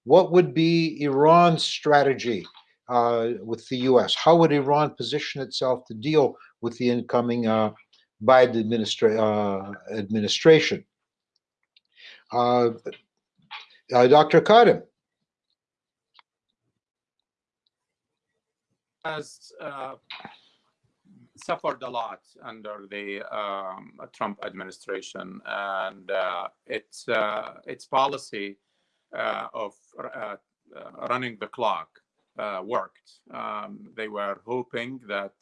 What would be Iran's strategy uh, with the U.S.? How would Iran position itself to deal with the incoming Biden administra administration? Uh, uh, Dr. Kadhim. Has uh, suffered a lot under the um, Trump administration, and uh, its uh, its policy uh, of running the clock worked. Um, they were hoping that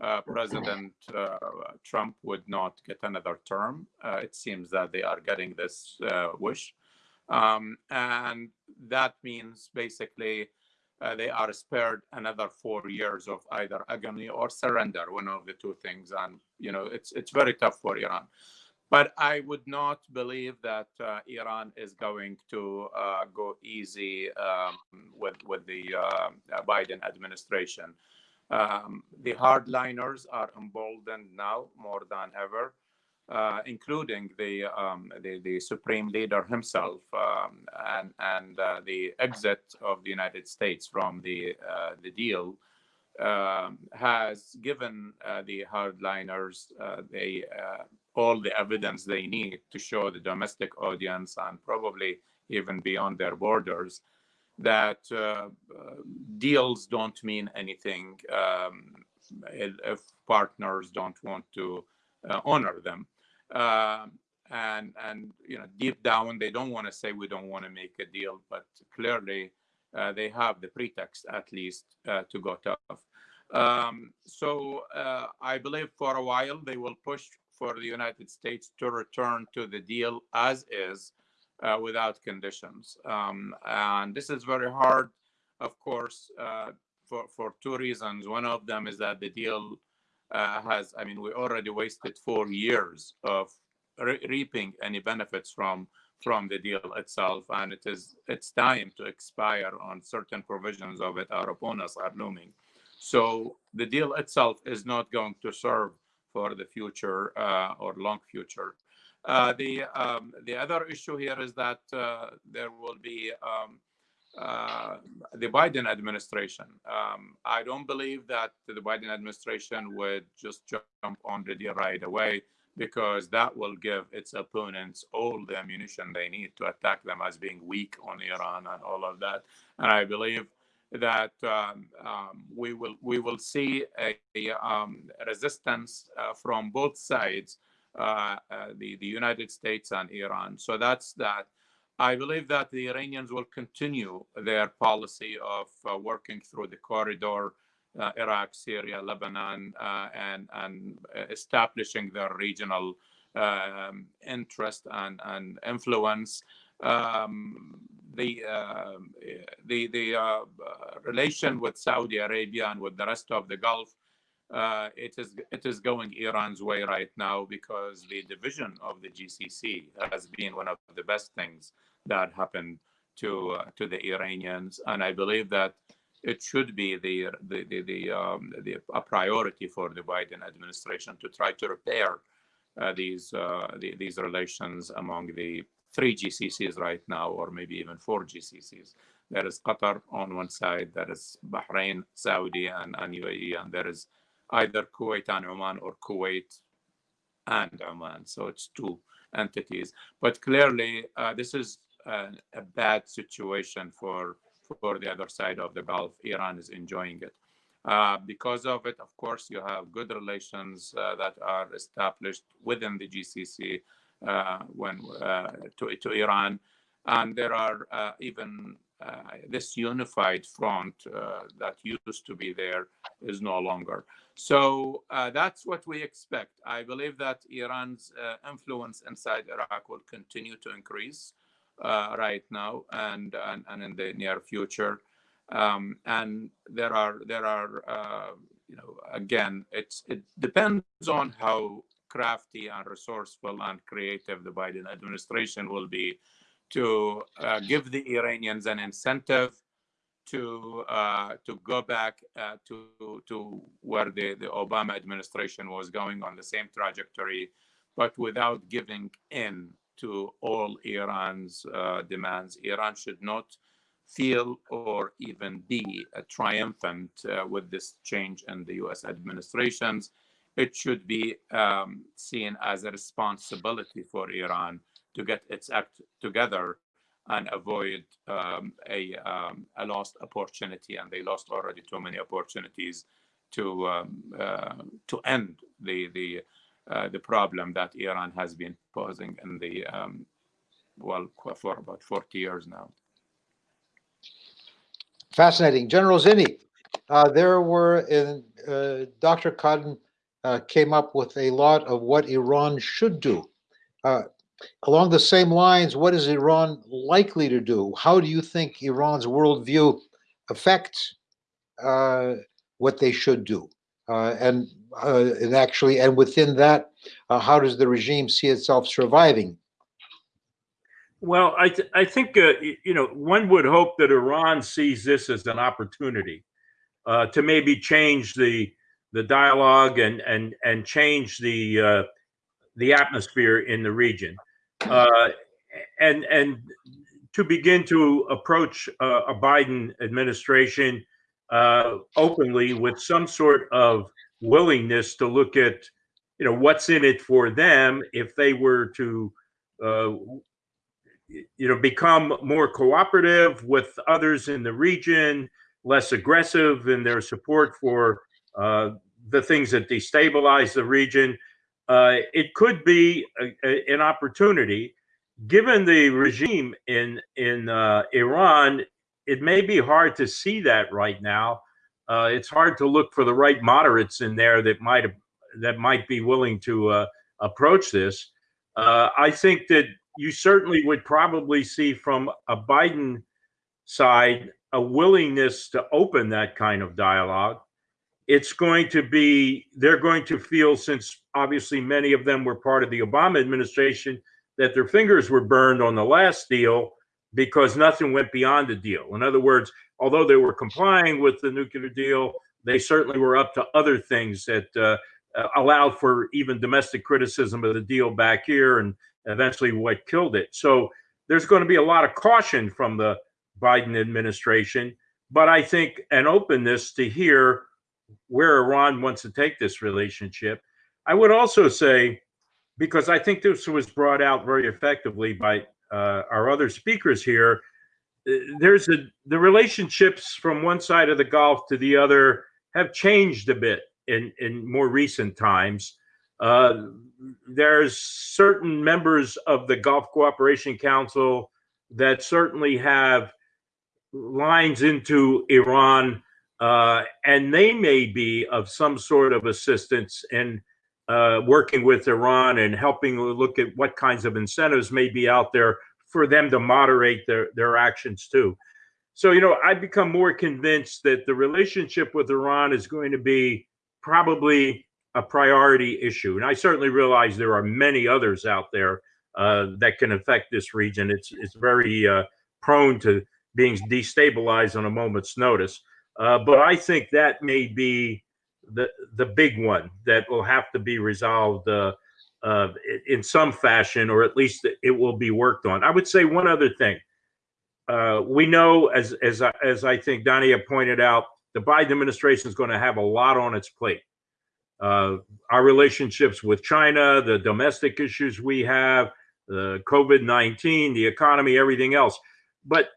uh, President uh, Trump would not get another term. Uh, it seems that they are getting this wish. Um, and that means basically uh, they are spared another four years of either agony or surrender, one of the two things. And, you know, it's, it's very tough for Iran. But I would not believe that uh, Iran is going to uh, go easy um, with, with the uh, Biden administration. Um, the hardliners are emboldened now more than ever, uh, including the, um, the, the supreme leader himself um, and and uh, the exit of the United States from the uh, the deal um, has given uh, the hardliners uh, the uh, all the evidence they need to show the domestic audience and probably even beyond their borders that deals don't mean anything um, if partners don't want to uh, honor them. Um, and and you know deep down they don't want to say we don't want to make a deal, but clearly uh, they have the pretext at least uh, to go tough. Um, so uh, I believe for a while they will push for the United States to return to the deal as is uh, without conditions. Um, and this is very hard, of course, uh, for, for two reasons. One of them is that the deal uh, has, I mean, we already wasted four years of re reaping any benefits from from the deal itself, and it is it's time to expire on certain provisions of it. Our opponents are looming, so the deal itself is not going to serve for the future uh, or long future. Uh, the um, the other issue here is that uh, there will be um, uh, the Biden administration. Um, I don't believe that the Biden administration would just jump on the deal right away because that will give its opponents all the ammunition they need to attack them as being weak on Iran and all of that. And I believe that um, um, we will we will see a, a um, resistance uh, from both sides uh, uh, the, the United States and Iran. So that's that. I believe that the Iranians will continue their policy of uh, working through the corridor, uh, Iraq, Syria, Lebanon, uh, and, and establishing their regional um, interest and, and influence. Um, the the the relation with Saudi Arabia and with the rest of the Gulf uh, it is it is going Iran's way right now because the division of the GCC has been one of the best things that happened to uh, to the Iranians, and I believe that it should be the the the, the, um, the a priority for the Biden administration to try to repair uh, these uh, the, these relations among the three GCCs right now, or maybe even four GCCs. There is Qatar on one side, there is Bahrain, Saudi, and, and UAE, and there is either Kuwait and Oman or Kuwait and Oman. So it's two entities. But clearly, uh, this is a, bad situation for, for the other side of the Gulf. Iran is enjoying it. Uh, because of it, of course, you have good relations uh, that are established within the GCC uh, when uh, to, to Iran. And there are uh, even this unified front that used to be there is no longer. So uh, that's what we expect. I believe that Iran's uh, influence inside Iraq will continue to increase uh, right now and, and, and in the near future. Um, and there are there are uh, you know again it's it depends on how crafty and resourceful and creative the Biden administration will be to uh, give the Iranians an incentive to uh, to go back uh, to to where the, the Obama administration was going on the same trajectory, but without giving in to all Iran's uh, demands. Iran should not feel or even be triumphant uh, with this change in the U.S. administrations. It should be um, seen as a responsibility for Iran to get its act together and avoid um, a, um, a lost opportunity. And they lost already too many opportunities to um, uh, to end the the uh, the problem that Iran has been posing in the um, well for about 40 years now. Fascinating, General Zinni. Uh, there were in uh, Dr. Kadhim uh, came up with a lot of what Iran should do. Uh, along the same lines, what is Iran likely to do? How do you think Iran's worldview affects uh, what they should do? Uh, and, uh, and actually, and within that, uh, how does the regime see itself surviving? Well, I, th- I think, uh, you know, one would hope that Iran sees this as an opportunity uh, to maybe change the the dialogue and and and change the uh, the atmosphere in the region, uh, and and to begin to approach uh, a Biden administration uh, openly with some sort of willingness to look at, you know, what's in it for them if they were to uh, you know become more cooperative with others in the region less aggressive in their support for uh, the things that destabilize the region uh, it could be a, a- an opportunity. Given the regime in in uh, iran it may be hard to see that right now uh, it's hard to look for the right moderates in there that might that might be willing to uh, approach this uh, i think that you certainly would probably see from a Biden side a willingness to open that kind of dialogue. It's going to be, they're going to feel, since obviously many of them were part of the Obama administration, that their fingers were burned on the last deal because nothing went beyond the deal. In other words, although they were complying with the nuclear deal, they certainly were up to other things that uh, uh, allowed for even domestic criticism of the deal back here and eventually what killed it. So there's going to be a lot of caution from the Biden administration, but I think an openness to hear where Iran wants to take this relationship. I would also say, because I think this was brought out very effectively by uh, our other speakers here, there's a the relationships from one side of the Gulf to the other have changed a bit in in more recent times. Uh, there's certain members of the Gulf Cooperation Council that certainly have lines into Iran, uh, and they may be of some sort of assistance in uh, working with Iran and helping look at what kinds of incentives may be out there for them to moderate their, their actions too. So, you know, I've become more convinced that the relationship with Iran is going to be probably a priority issue. And I certainly realize there are many others out there uh, that can affect this region. It's it's very uh, prone to being destabilized on a moment's notice. Uh, but I think that may be the the big one that will have to be resolved uh, in some fashion, or at least it will be worked on. I would say one other thing. Uh, we know, as as I- as I think Dania pointed out, the Biden administration is going to have a lot on its plate uh, our relationships with China, the domestic issues we have, the COVID 19, the economy, everything else. But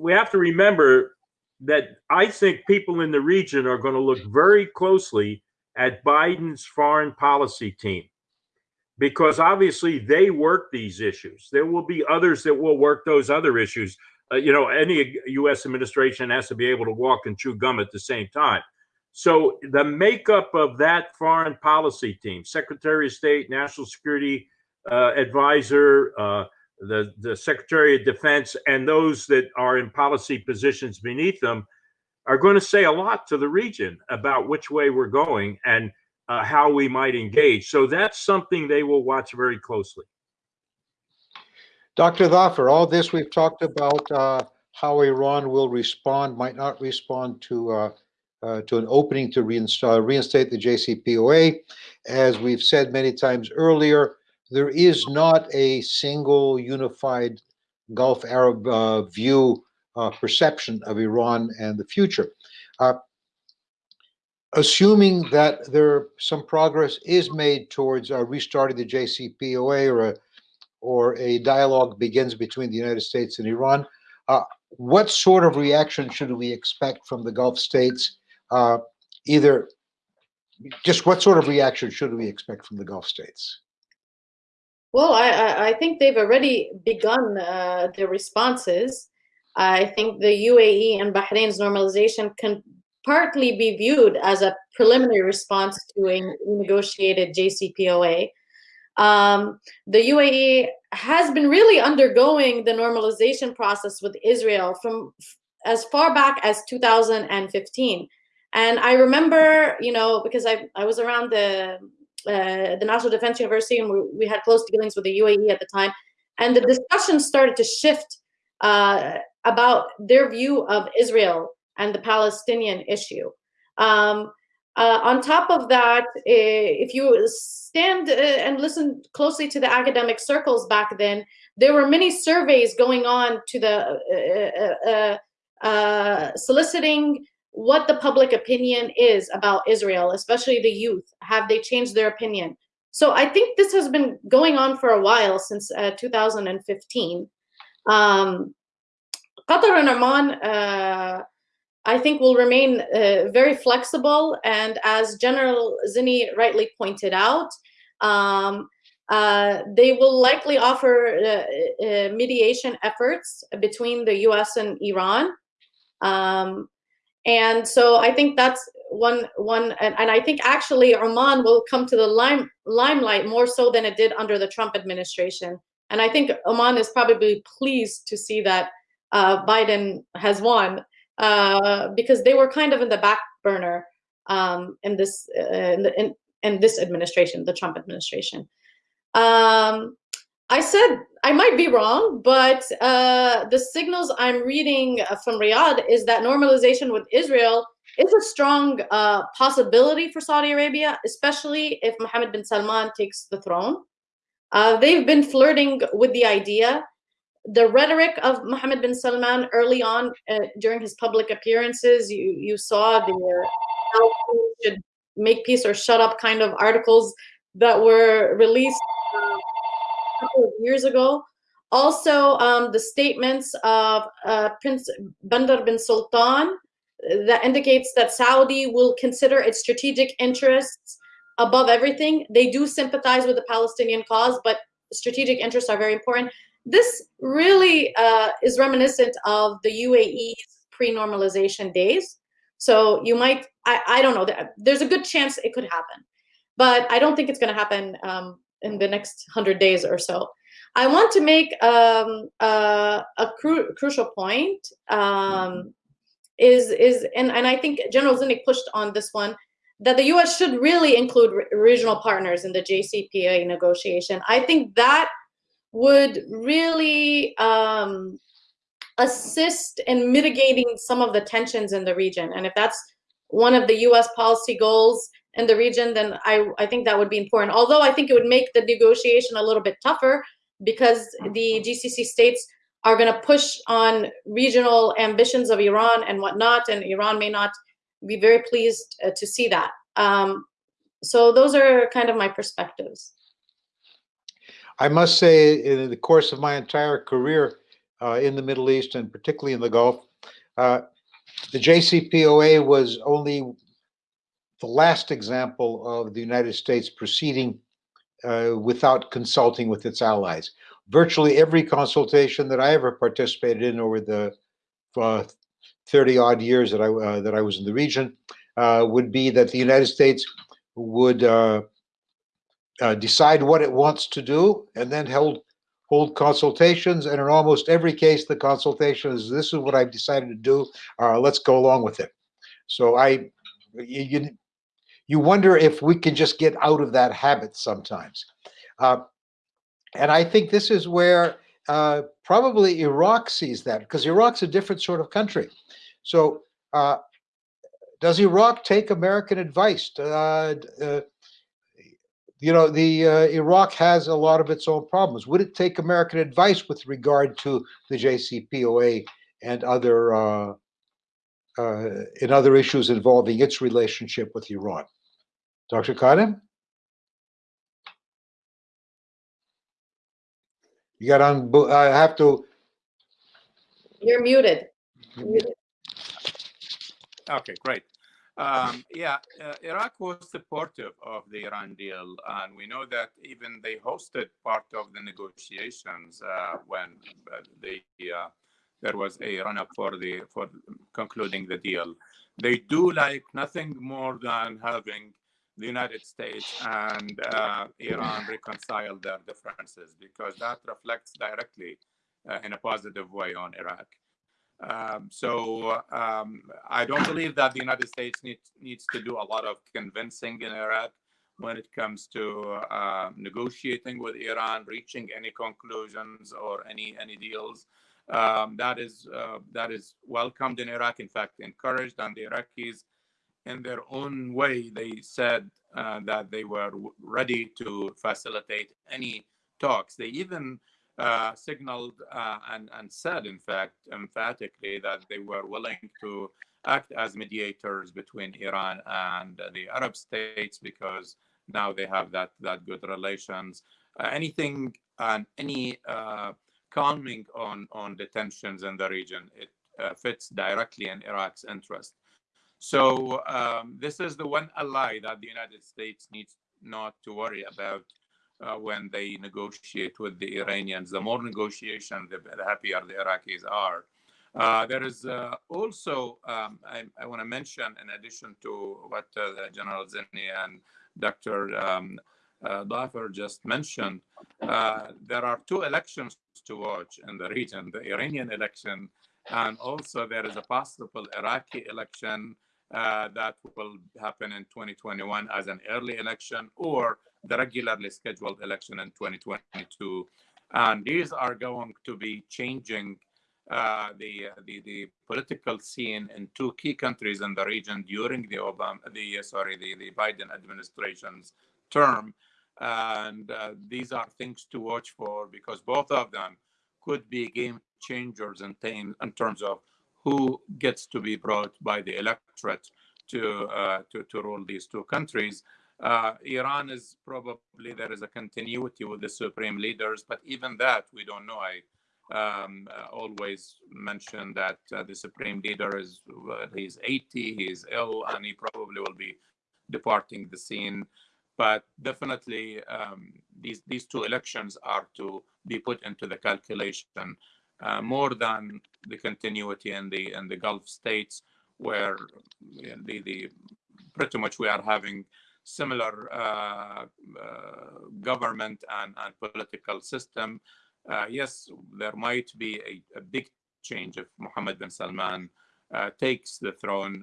we have to remember that I think people in the region are going to look very closely at Biden's foreign policy team because obviously they work these issues. There will be others that will work those other issues. Uh, you know, any U.S. administration has to be able to walk and chew gum at the same time. So the makeup of that foreign policy team, Secretary of State, National Security uh, Advisor, uh, the the Secretary of Defense, and those that are in policy positions beneath them, are going to say a lot to the region about which way we're going and uh, how we might engage. So that's something they will watch very closely. Dr. Thafer, all this we've talked about uh, how Iran will respond, might not respond to uh, uh, to an opening to reinstall, reinstate the JCPOA. As we've said many times earlier, there is not a single unified Gulf Arab uh, view uh, perception of Iran and the future. Assuming that there some progress is made towards uh, restarting the JCPOA or a or a dialogue begins between the United States and Iran, uh, what sort of reaction should we expect from the Gulf states? Uh, either just what sort of reaction should we expect from the Gulf states? Well, I, I, I think they've already begun uh, their responses. I think the UAE and Bahrain's normalization can partly be viewed as a preliminary response to a negotiated JCPOA. Um, the UAE has been really undergoing the normalization process with Israel from as far back as 2015. And I remember, you know, because I, I was around the uh, the National Defense University and we, we had close dealings with the UAE at the time, and the discussion started to shift uh, about their view of Israel and the Palestinian issue. Um, uh, on top of that, eh, if you stand uh, and listen closely to the academic circles back then, there were many surveys going on to the uh, uh, uh, soliciting what the public opinion is about Israel, especially the youth. Have they changed their opinion? So I think this has been going on for a while since uh, 2015. Um, Qatar and Oman, uh, I think, will remain uh, very flexible. And as General Zinni rightly pointed out, um, uh, they will likely offer uh, uh, mediation efforts between the US and Iran. Um, and so I think that's one one and, and I think actually Oman will come to the lime, limelight more so than it did under the Trump administration. And I think Oman is probably pleased to see that uh, Biden has won uh, because they were kind of in the back burner um, in this uh, in, the, in, in this administration, the Trump administration. Um, I said I might be wrong, but uh, the signals I'm reading from Riyadh is that normalization with Israel is a strong uh, possibility for Saudi Arabia, especially if Mohammed bin Salman takes the throne. Uh, they've been flirting with the idea. The rhetoric of Mohammed bin Salman early on uh, during his public appearances, you, you saw the uh, should make peace or shut up kind of articles that were released a couple of years ago. Also, um, the statements of uh, Prince Bandar bin Sultan uh, that indicates that Saudi will consider its strategic interests above everything. They do sympathize with the Palestinian cause, but strategic interests are very important. This really uh, is reminiscent of the UAE's pre-normalization days. So you might, I, I don't know, that there's a good chance it could happen, but I don't think it's going to happen um, in the next 100 days or so. I want to make um, uh, a cru crucial point um, is is and, and I think General Zinni pushed on this one that the U.S. should really include re regional partners in the JCPOA negotiation. I think that would really um, assist in mitigating some of the tensions in the region. And if that's one of the U.S. policy goals, in the region, then I, I think that would be important. Although I think it would make the negotiation a little bit tougher because the GCC states are going to push on regional ambitions of Iran and whatnot, and Iran may not be very pleased uh, to see that. Um, so those are kind of my perspectives. I must say, in the course of my entire career uh, in the Middle East and particularly in the Gulf, uh, the JCPOA was only the last example of the United States proceeding uh, without consulting with its allies. Virtually every consultation that I ever participated in over the uh, 30 odd years that I, uh, that I was in the region uh, would be that the United States would uh, uh, decide what it wants to do and then hold hold consultations and in almost every case the consultation is this is what I've decided to do let's go along with it so I you, you wonder if we can just get out of that habit sometimes. Uh, and I think this is where uh, probably Iraq sees that because Iraq's a different sort of country. So uh, does Iraq take American advice? Uh, uh, you know, the uh, Iraq has a lot of its own problems. Would it take American advice with regard to the JCPOA and other uh, in other issues involving its relationship with Iran? Dr. Kadhim? You got on, I have to. You're muted. muted. Okay, great. Um, yeah, uh, Iraq was supportive of the Iran deal, and we know that even they hosted part of the negotiations uh, when uh, the uh, there was a run-up for the for concluding the deal. They do like nothing more than having the United States and uh, Iran reconcile their differences because that reflects directly uh, in a positive way on Iraq. Um, so um, I don't believe that the United States needs needs to do a lot of convincing in Iraq when it comes to uh, negotiating with Iran, reaching any conclusions or any any deals. Um, that is uh, that is welcomed in Iraq. In fact, encouraged, and the Iraqis, in their own way, they said uh, that they were ready to facilitate any talks. They even uh, signaled uh, and, and said, in fact, emphatically, that they were willing to act as mediators between Iran and the Arab states because now they have that that good relations. Uh, anything and any uh, calming on on the tensions in the region, it uh, fits directly in Iraq's interest. So um, this is the one ally that the United States needs not to worry about uh, when they negotiate with the Iranians. The more negotiation, the, happier the Iraqis are. Uh, there is uh, also, um, I, I want to mention, in addition to what uh, General Zinni and Dr. Um, uh, Thafer just mentioned, uh, there are two elections to watch in the region, the Iranian election, and also there is a possible Iraqi election that will happen in 2021 as an early election or the regularly scheduled election in 2022. And these are going to be changing uh, the, the the political scene in two key countries in the region during the Obama the sorry the, the Biden administration's term, and uh, these are things to watch for because both of them could be game changers in, in terms of who gets to be brought by the electorate to uh, to, to rule these two countries. Uh, Iran is probably there is a continuity with the supreme leaders, but even that we don't know. I um, uh, always mention that uh, the supreme leader is he's 80, he's ill, and he probably will be departing the scene. But definitely, um, these these two elections are to be put into the calculation uh, more than the continuity in the in the Gulf states, where the the pretty much we are having similar uh, uh, government and, and political system uh, yes, there might be a, a, big change if Mohammed bin Salman uh, takes the throne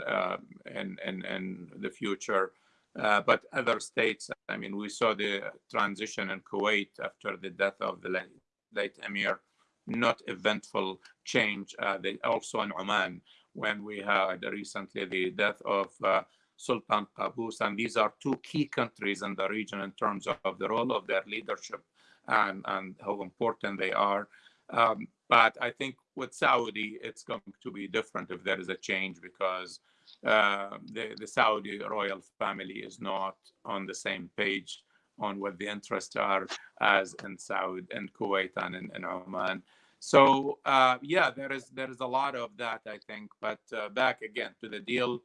in, in, in the future. But other states, I mean, we saw the transition in Kuwait after the death of the late, late emir, not eventful change. They also in Oman, when we had recently the death of uh, Sultan Qaboos, and these are two key countries in the region in terms of the role of their leadership and, and how important they are. Um, but I think with Saudi, it's going to be different if there is a change because uh, the, the Saudi royal family is not on the same page on what the interests are as in Saudi and Kuwait and in, in Oman. So uh, yeah, there is there is a lot of that I think. But uh, back again to the deal,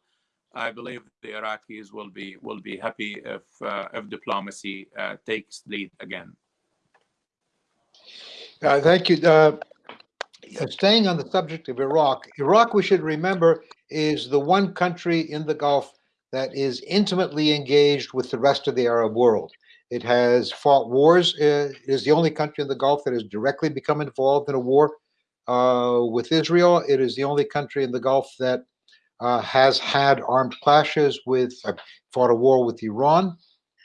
I believe the Iraqis will be will be happy if uh, if diplomacy uh, takes lead again. Uh, thank you. Uh, staying on the subject of Iraq, Iraq, we should remember, is the one country in the Gulf that is intimately engaged with the rest of the Arab world. It has fought wars. Uh, it is the only country in the Gulf that has directly become involved in a war uh, with Israel. It is the only country in the Gulf that uh, has had armed clashes with, uh, fought a war with Iran.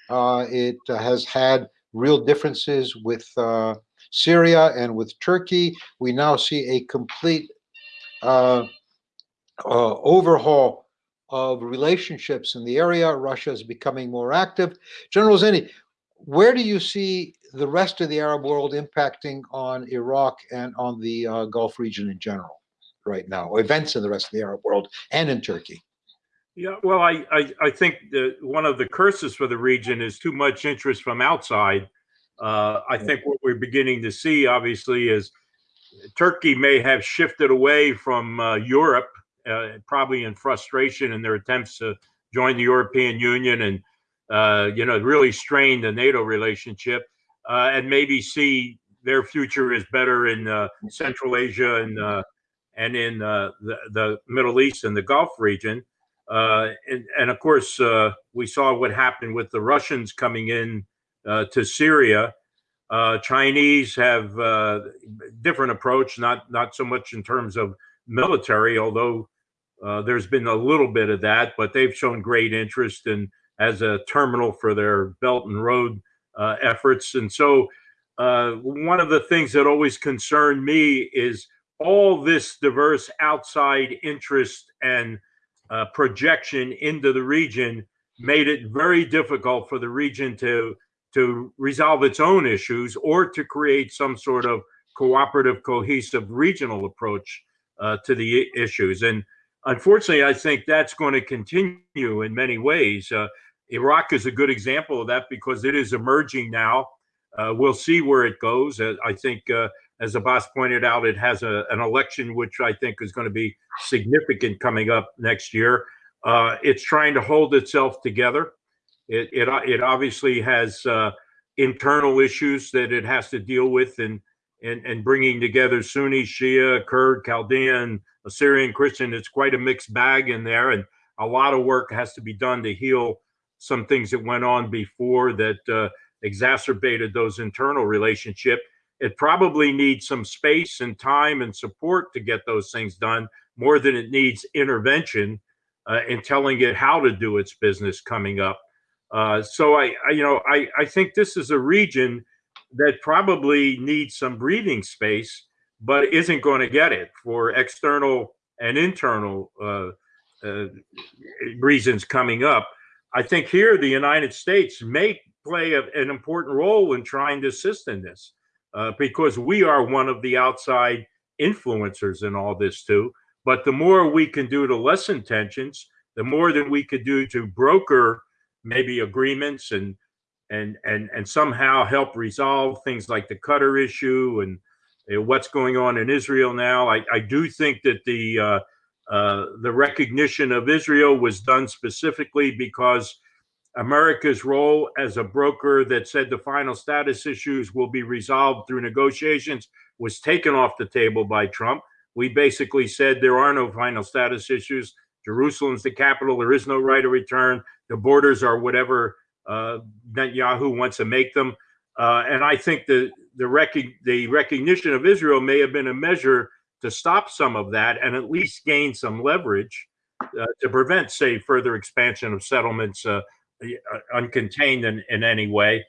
it has had real differences with Syria and with Turkey. We now see a complete uh, uh, overhaul of relationships in the area. Russia is becoming more active. General Zinni, where do you see the rest of the Arab world impacting on Iraq and on the uh, Gulf region in general right now? Events in the rest of the Arab world and in Turkey. Yeah, well, I, I, I think that one of the curses for the region is too much interest from outside uh, I think what we're beginning to see, obviously, is Turkey may have shifted away from uh, Europe, uh, probably in frustration in their attempts to join the European Union and, uh, you know, really strain the NATO relationship, uh, and maybe see their future is better in uh, Central Asia and and in uh, the, the Middle East and the Gulf region. Uh, and, and of course, uh, we saw what happened with the Russians coming in to Syria. Chinese have uh, different approach, not not so much in terms of military, although uh, there's been a little bit of that, but they've shown great interest in as a terminal for their Belt and Road uh, efforts. And so, uh, one of the things that always concerned me is all this diverse outside interest and uh, projection into the region made it very difficult for the region to to resolve its own issues or to create some sort of cooperative, cohesive regional approach uh, to the issues. And unfortunately, I think that's going to continue in many ways. Uh, Iraq is a good example of that because it is emerging now. Uh, we'll see where it goes. Uh, I think, uh, as Abbas pointed out, it has a, an election which I think is going to be significant coming up next year. Uh, it's trying to hold itself together. It it, it obviously has uh, internal issues that it has to deal with, and and and bringing together Sunni, Shia, Kurd, Chaldean, Assyrian, Christian. It's quite a mixed bag in there, and a lot of work has to be done to heal some things that went on before that uh, exacerbated those internal relationship. It probably needs some space and time and support to get those things done more than it needs intervention uh, in telling it how to do its business coming up. Uh, so I, I, you know, I, I think this is a region that probably needs some breathing space, but isn't going to get it for external and internal uh, uh, reasons coming up. I think here the United States may play a, an important role in trying to assist in this uh, because we are one of the outside influencers in all this too. But the more we can do to lessen tensions, the more that we could do to broker maybe agreements and and and and somehow help resolve things like the Qatar issue and uh, what's going on in Israel now. I, I do think that the uh, uh, the recognition of Israel was done specifically because America's role as a broker that said the final status issues will be resolved through negotiations was taken off the table by Trump. We basically said there are no final status issues. Jerusalem's the capital. There is no right of return. The borders are whatever uh, Netanyahu wants to make them. Uh, and I think the the, rec- the recognition of Israel may have been a measure to stop some of that and at least gain some leverage uh, to prevent, say, further expansion of settlements uh, uncontained in, in any way.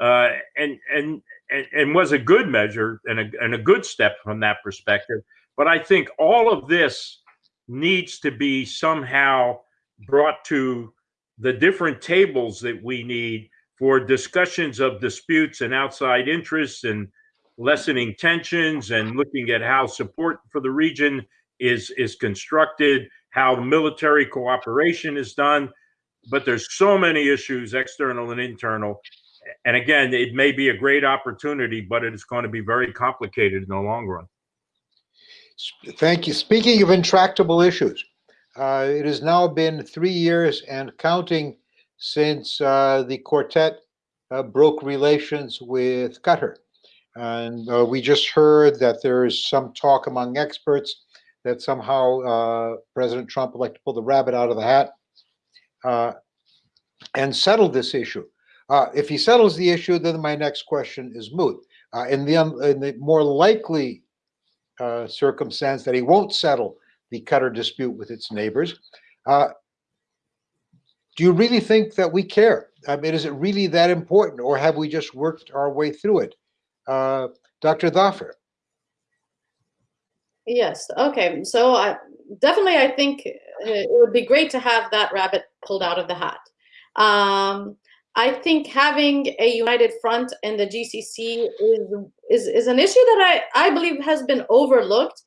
Uh, and, and and and was a good measure and a, and a good step from that perspective. But I think all of this needs to be somehow brought to the different tables that we need for discussions of disputes and outside interests and lessening tensions and looking at how support for the region is is constructed, how military cooperation is done. But there's so many issues, external and internal. And again, it may be a great opportunity, but it is going to be very complicated in the long run. Thank you. Speaking of intractable issues, uh, it has now been three years and counting since uh, the quartet uh, broke relations with Qatar. And uh, we just heard that there is some talk among experts that somehow uh, President Trump would like to pull the rabbit out of the hat uh, and settle this issue. if he settles the issue, then my next question is moot. in, the, in the more likely uh, circumstance that he won't settle the Qatar dispute with its neighbors. Uh, do you really think that we care? I mean, is it really that important, or have we just worked our way through it? Uh, Dr. Thafer. Yes. Okay. So I definitely, I think it would be great to have that rabbit pulled out of the hat. Um, I think having a united front in the GCC is is, is an issue that I, I believe has been overlooked.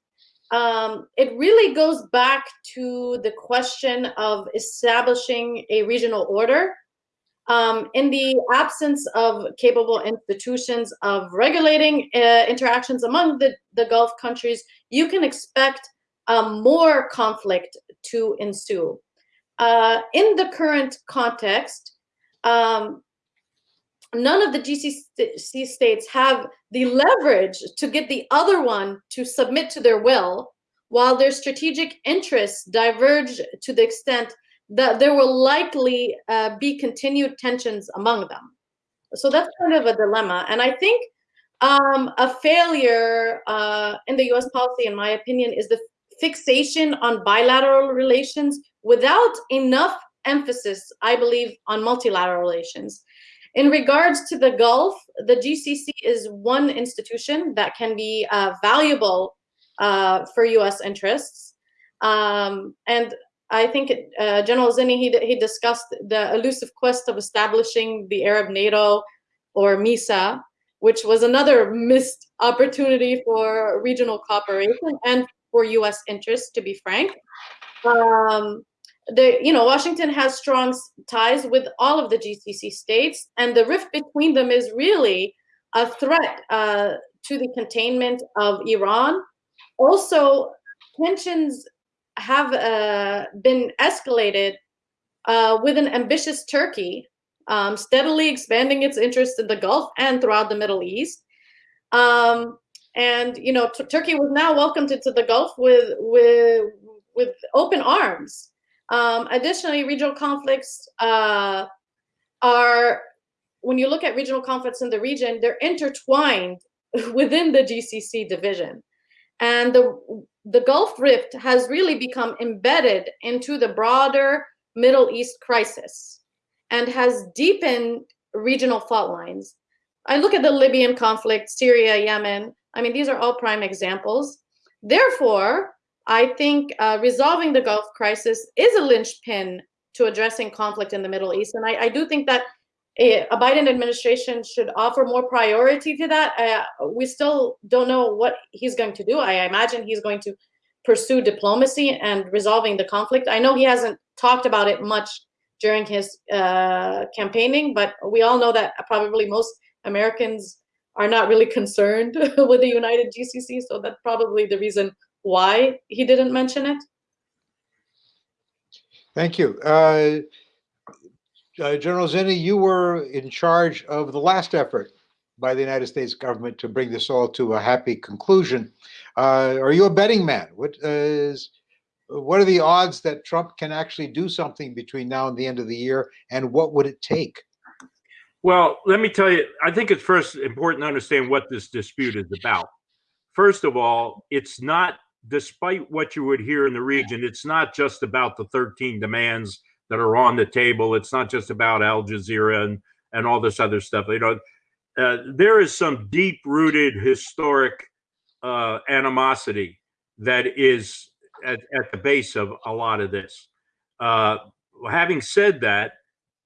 Um, it really goes back to the question of establishing a regional order. Um, in the absence of capable institutions of regulating uh, interactions among the, the Gulf countries, you can expect um, more conflict to ensue. Uh, in the current context, um, none of the GCC states have the leverage to get the other one to submit to their will while their strategic interests diverge to the extent that there will likely uh, be continued tensions among them. So that's kind of a dilemma. And I think um, a failure uh, in the US policy, in my opinion, is the fixation on bilateral relations without enough emphasis, I believe, on multilateral relations. In regards to the Gulf, the GCC is one institution that can be uh, valuable uh, for U.S. interests. Um, and I think uh, General Zinni, he, he discussed the elusive quest of establishing the Arab NATO or MESA, which was another missed opportunity for regional cooperation and for U.S. interests, to be frank. Um, the you know Washington has strong ties with all of the GCC states, and the rift between them is really a threat uh, to the containment of Iran. Also, tensions have uh, been escalated uh, with an ambitious Turkey, um, steadily expanding its interests in the Gulf and throughout the Middle East. Um, and you know, Turkey was now welcomed into the Gulf with with with open arms. Um, additionally, regional conflicts uh, are, when you look at regional conflicts in the region, they're intertwined within the GCC division. And the, the Gulf Rift has really become embedded into the broader Middle East crisis and has deepened regional fault lines. I look at the Libyan conflict, Syria, Yemen. I mean, these are all prime examples. Therefore, I think uh, resolving the Gulf crisis is a linchpin to addressing conflict in the Middle East. And I, I do think that a, a, Biden administration should offer more priority to that. Uh, we still don't know what he's going to do. I imagine he's going to pursue diplomacy and resolving the conflict. I know he hasn't talked about it much during his uh, campaigning, but we all know that probably most Americans are not really concerned with the United GCC. So that's probably the reason why he didn't mention it? Thank you. Uh, uh, General Zinni, you were in charge of the last effort by the United States government to bring this all to a happy conclusion. Uh, are you a betting man? What is what are the odds that Trump can actually do something between now and the end of the year, and what would it take? Well, let me tell you, I think it's first important to understand what this dispute is about. First of all, it's not despite what you would hear in the region, it's not just about the 13 demands that are on the table. It's not just about Al Jazeera and, and all this other stuff. You know, uh, there is some deep rooted historic uh, animosity that is at, at, the base of a lot of this. Uh, having said that,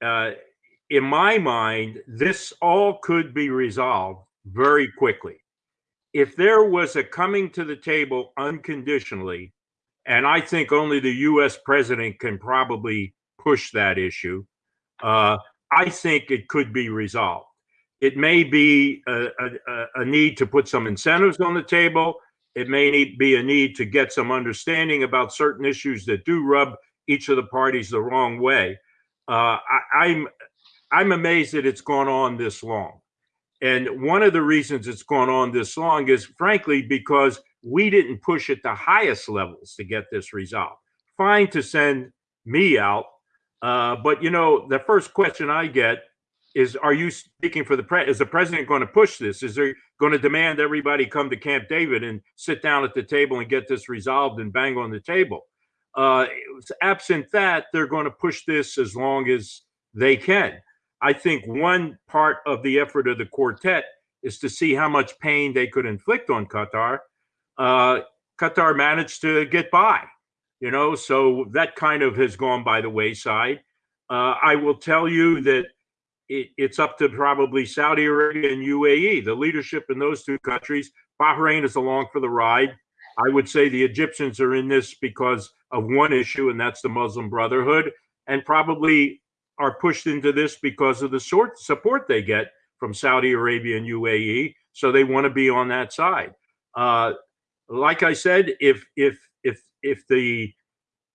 uh, in my mind, this all could be resolved very quickly if there was a coming to the table unconditionally, and I think only the U.S. president can probably push that issue, uh, I think it could be resolved. It may be a, a, a, need to put some incentives on the table. It may need, be a need to get some understanding about certain issues that do rub each of the parties the wrong way. Uh, I, I'm I'm amazed that it's gone on this long. And one of the reasons it's gone on this long is frankly because we didn't push at the highest levels to get this resolved. Fine to send me out, uh, but you know the first question I get is, "Are you speaking for the pre? Is the president going to push this? Is there going to demand everybody come to Camp David and sit down at the table and get this resolved and bang on the table?" Uh, absent that, they're going to push this as long as they can. I think one part of the effort of the quartet is to see how much pain they could inflict on Qatar. Uh, Qatar managed to get by, you know, so that kind of has gone by the wayside. Uh, I will tell you that it, it's up to probably Saudi Arabia and UAE, the leadership in those two countries. Bahrain is along for the ride. I would say the Egyptians are in this because of one issue, and that's the Muslim Brotherhood, and probably are pushed into this because of the sort support they get from Saudi Arabia and UAE. So they want to be on that side. Uh, like I said, if if if if the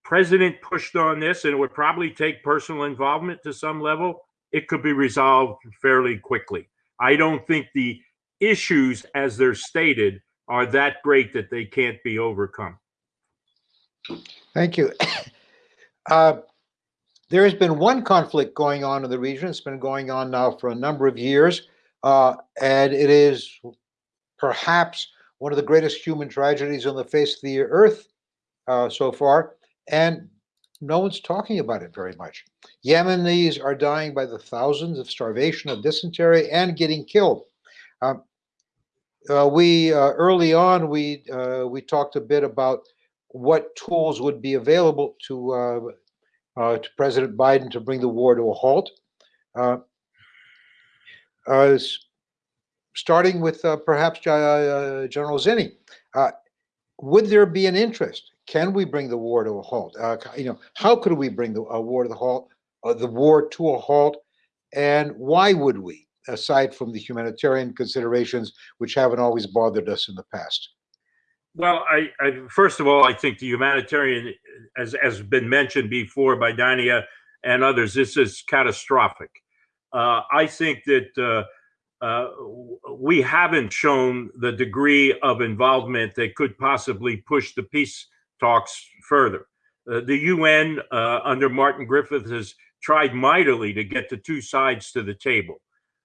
president pushed on this, and it would probably take personal involvement to some level, it could be resolved fairly quickly. I don't think the issues, as they're stated, are that great that they can't be overcome. Thank you. Uh, There has been one conflict going on in the region. It's been going on now for a number of years. uh, And it is perhaps one of the greatest human tragedies on the face of the earth uh, so far. And no one's talking about it very much. Yemenis are dying by the thousands of starvation, of dysentery, and getting killed. Um, uh, we uh, early on we uh, we talked a bit about what tools would be available to uh, to President Biden to bring the war to a halt. Uh, uh, starting with uh, perhaps General Zinni, would there be an interest? Can we bring the war to a halt? You know, how could we bring the war to the halt? The war to a halt, and why would we? Aside from the humanitarian considerations, which haven't always bothered us in the past. Well, I, I first of all, I think the humanitarian, as has been mentioned before by Dania and others, this is catastrophic. Uh, I think that uh, uh, we haven't shown the degree of involvement that could possibly push the peace talks further. Uh, the UN uh, under Martin Griffith has tried mightily to get the two sides to the table.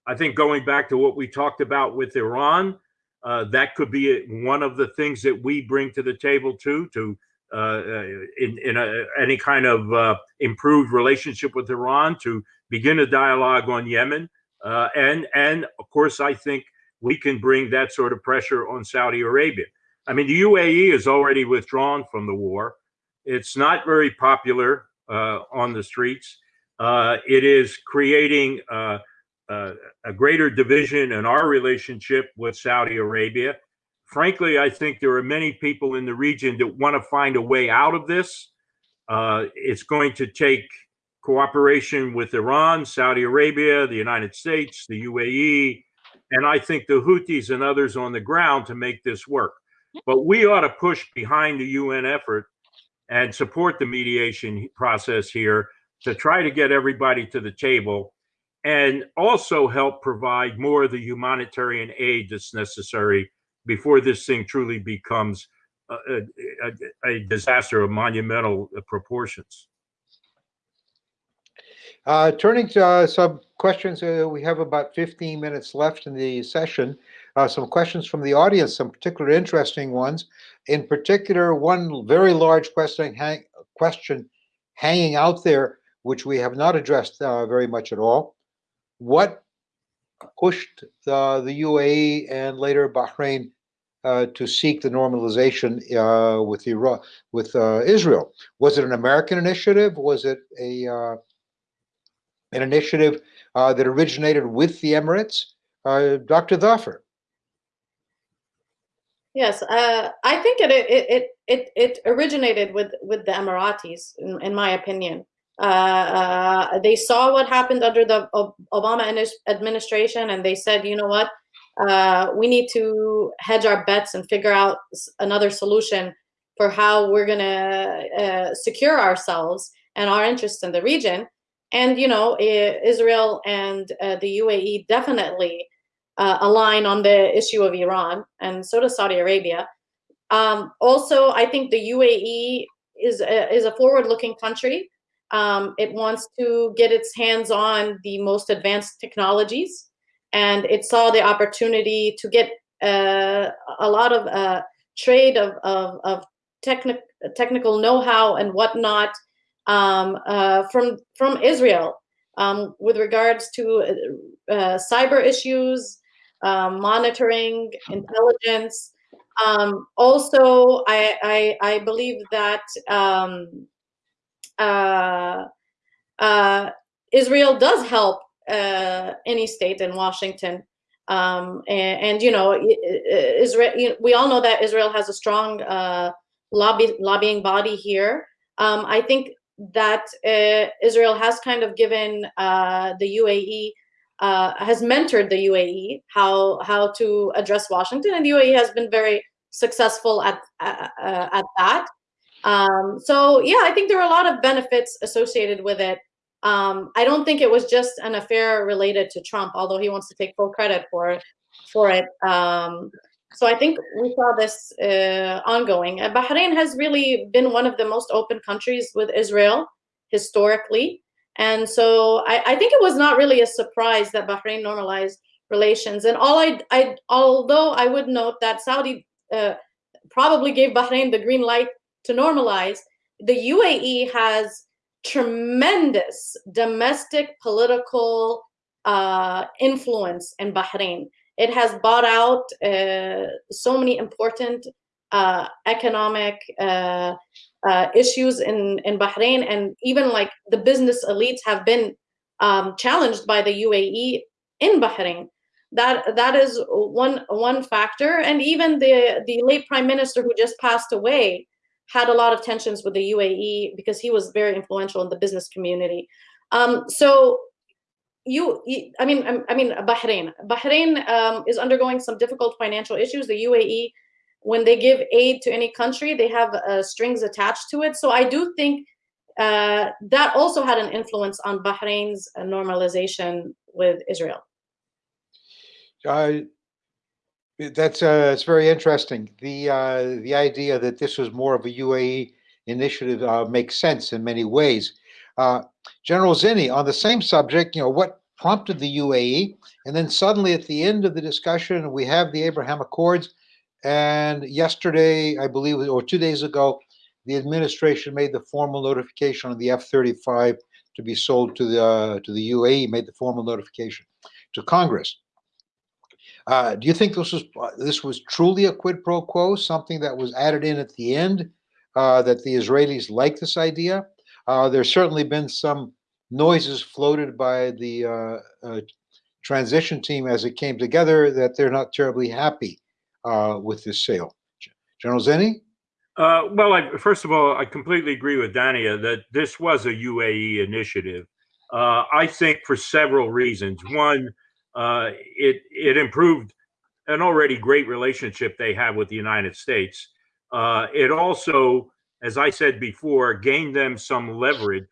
I think going back to what we talked about with Iran, uh, that could be one of the things that we bring to the table too, to uh, uh, in, in a, any kind of uh, improved relationship with Iran, to begin a dialogue on Yemen, uh, and and of course I think we can bring that sort of pressure on Saudi Arabia. I mean, the UAE is already withdrawn from the war. It's not very popular uh, on the streets. It is creating a greater division in our relationship with Saudi Arabia. Frankly, I think there are many people in the region that want to find a way out of this. Uh, it's going to take cooperation with Iran, Saudi Arabia, the United States, the UAE, and I think the Houthis and others on the ground to make this work. But we ought to push behind the UN effort and support the mediation process here to try to get everybody to the table and also help provide more of the humanitarian aid that's necessary before this thing truly becomes a, a, a disaster of monumental proportions. Uh, turning to uh, some questions, uh, we have about 15 minutes left in the session. Uh, some questions from the audience, some particular interesting ones. In particular, one very large question, hang, question hanging out there, which we have not addressed uh, very much at all. What pushed the, the UAE and later Bahrain uh, to seek the normalization uh, with Iraq, with uh, Israel? Was it an American initiative? Was it a uh, an initiative uh, that originated with the Emirates? Uh, Dr. Thafer. Yes, uh, I think it, it it it it originated with with the Emiratis, in, in my opinion. Uh, uh, they saw what happened under the Obama administration, and they said, you know what, uh, we need to hedge our bets and figure out another solution for how we're gonna uh, secure ourselves and our interests in the region. And you know, Israel and uh, the UAE definitely uh, align on the issue of Iran, and so does Saudi Arabia. Um, also, I think the UAE is a, is a forward-looking country. Um, it wants to get its hands on the most advanced technologies, and it saw the opportunity to get uh, a lot of uh, trade of of, of techni- technical know-how and whatnot um, uh, from from Israel um, with regards to uh, cyber issues, um, monitoring, intelligence. Um, also, I, I, I believe that um, uh, uh, Israel does help uh, any state in Washington. Um, and, and, you know, Israel, you know, we all know that Israel has a strong uh, lobby lobbying body here. Um, I think that uh, Israel has kind of given uh, the UAE uh, has mentored the UAE how how to address Washington, and the UAE has been very successful at uh, at that. Um, so yeah, I think there are a lot of benefits associated with it. Um, I don't think it was just an affair related to Trump, although he wants to take full credit for for it. Um, so I think we saw this uh, ongoing. Uh, Bahrain has really been one of the most open countries with Israel historically. And so I, I think it was not really a surprise that Bahrain normalized relations. And all I, I although I would note that Saudi uh, probably gave Bahrain the green light to normalize, the UAE has tremendous domestic political uh, influence in Bahrain. It has bought out uh, so many important uh, economic uh, uh, issues in, in Bahrain, and even like the business elites have been um, challenged by the UAE in Bahrain. That that is one one factor, and even the the late prime minister who just passed away had a lot of tensions with the UAE because he was very influential in the business community. Um, so you, I mean, I mean, Bahrain. Bahrain um, is undergoing some difficult financial issues. The UAE, when they give aid to any country, they have uh, strings attached to it. So I do think uh, that also had an influence on Bahrain's uh, normalization with Israel. Uh, that's uh, it's very interesting. The uh, the idea that this was more of a UAE initiative uh, makes sense in many ways. Uh, General Zinni, on the same subject, you know, what prompted the UAE? And then suddenly at the end of the discussion, we have the Abraham Accords. And yesterday, I believe, or two days ago, the administration made the formal notification on the F-35 to be sold to the uh, to the UAE, made the formal notification to Congress. Uh, do you think this was this was truly a quid pro quo, something that was added in at the end, uh, that the Israelis like this idea? Uh, there's certainly been some noises floated by the uh, uh, transition team as it came together that they're not terribly happy uh, with this sale. General Zinni? Uh, well, I, first of all, I completely agree with Dania that this was a UAE initiative. Uh, I think for several reasons. One, uh, it it improved an already great relationship they have with the United States. it also as I said before, gained them some leverage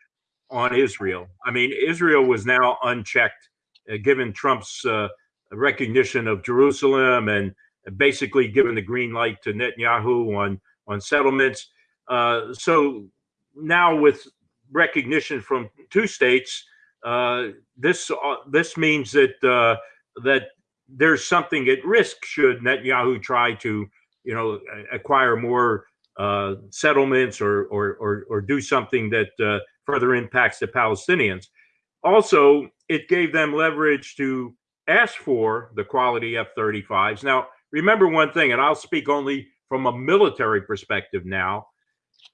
on Israel. I mean, Israel was now unchecked, uh, given Trump's uh, recognition of Jerusalem and basically given the green light to Netanyahu on on settlements. Uh, so now, with recognition from two states, uh, this uh, this means that uh, that there's something at risk should Netanyahu try to, you know, acquire more uh, settlements or, or, or, or, do something that uh, further impacts the Palestinians. Also, it gave them leverage to ask for the quality F 35s. Now, remember one thing, and I'll speak only from a military perspective now.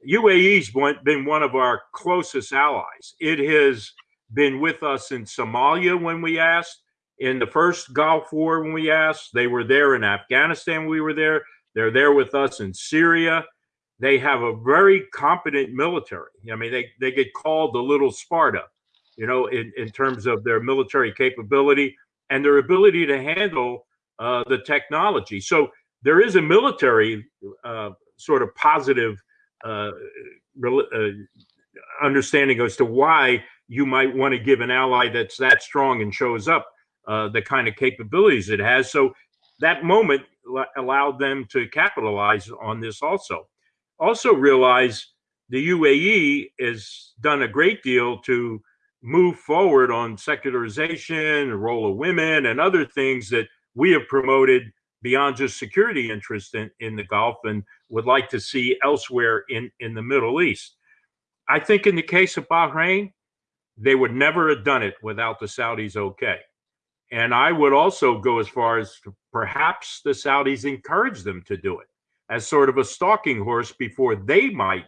UAE's been one of our closest allies. It has been with us in Somalia when we asked, in the first Gulf War when we asked. They were there in Afghanistan. We were there. They're there with us in Syria they have a very competent military. I mean, they, they get called the little Sparta, you know, in, in terms of their military capability and their ability to handle uh, the technology. So there is a military uh, sort of positive uh, uh understanding as to why you might want to give an ally that's that strong and shows up uh, the kind of capabilities it has. So that moment allowed them to capitalize on this also also realize the UAE has done a great deal to move forward on secularization, the role of women, and other things that we have promoted beyond just security interest in, in the Gulf and would like to see elsewhere in, in the Middle East. I think in the case of Bahrain, they would never have done it without the Saudis okay. And I would also go as far as perhaps the Saudis encouraged them to do it as sort of a stalking horse before they might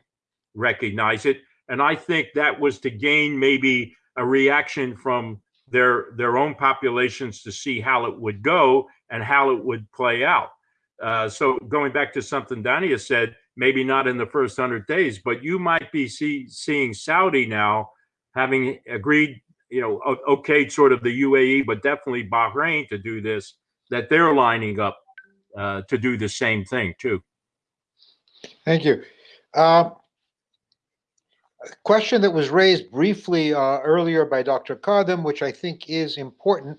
recognize it. And I think that was to gain maybe a reaction from their their own populations to see how it would go and how it would play out. Uh, so going back to something Dania said, maybe not in the first hundred days, but you might be see, seeing Saudi now having agreed, you know, okay, sort of the UAE, but definitely Bahrain to do this, that they're lining up uh, to do the same thing too. Thank you. Uh, a question that was raised briefly uh, earlier by Dr. Kadhim, which I think is important.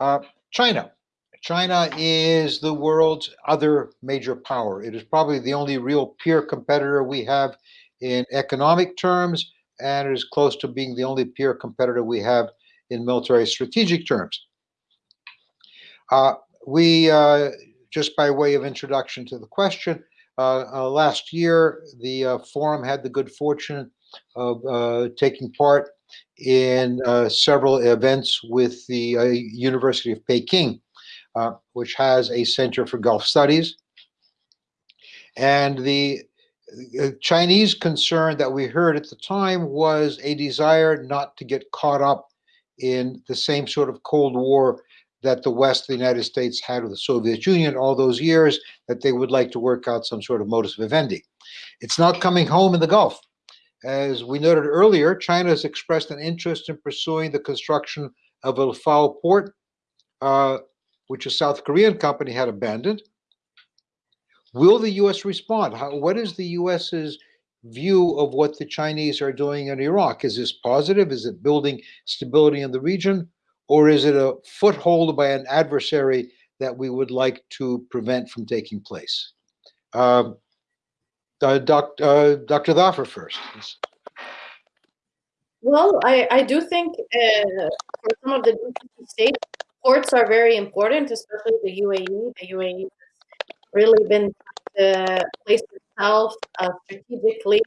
Uh, China. China is the world's other major power. It is probably the only real peer competitor we have in economic terms, and it is close to being the only peer competitor we have in military strategic terms. Uh, we, uh, just by way of introduction to the question, uh, uh, last year the uh, forum had the good fortune of uh, taking part in several events with the University of Peking, which has a Center for Gulf Studies. And the uh, Chinese concern that we heard at the time was a desire not to get caught up in the same sort of Cold War that the West, the United States had with the Soviet Union all those years, that they would like to work out some sort of modus vivendi. It's not coming home in the Gulf. As we noted earlier, China has expressed an interest in pursuing the construction of a Fao port, uh, which a South Korean company had abandoned. Will the U.S. respond? How, what is the U.S.'s view of what the Chinese are doing in Iraq? Is this positive? Is it building stability in the region? Or is it a foothold by an adversary that we would like to prevent from taking place? Um, uh, doc, uh, Dr. Thafer first. Well, I, I do think uh, for some of the states, ports are very important, especially the UAE. The UAE really been the place itself uh, strategically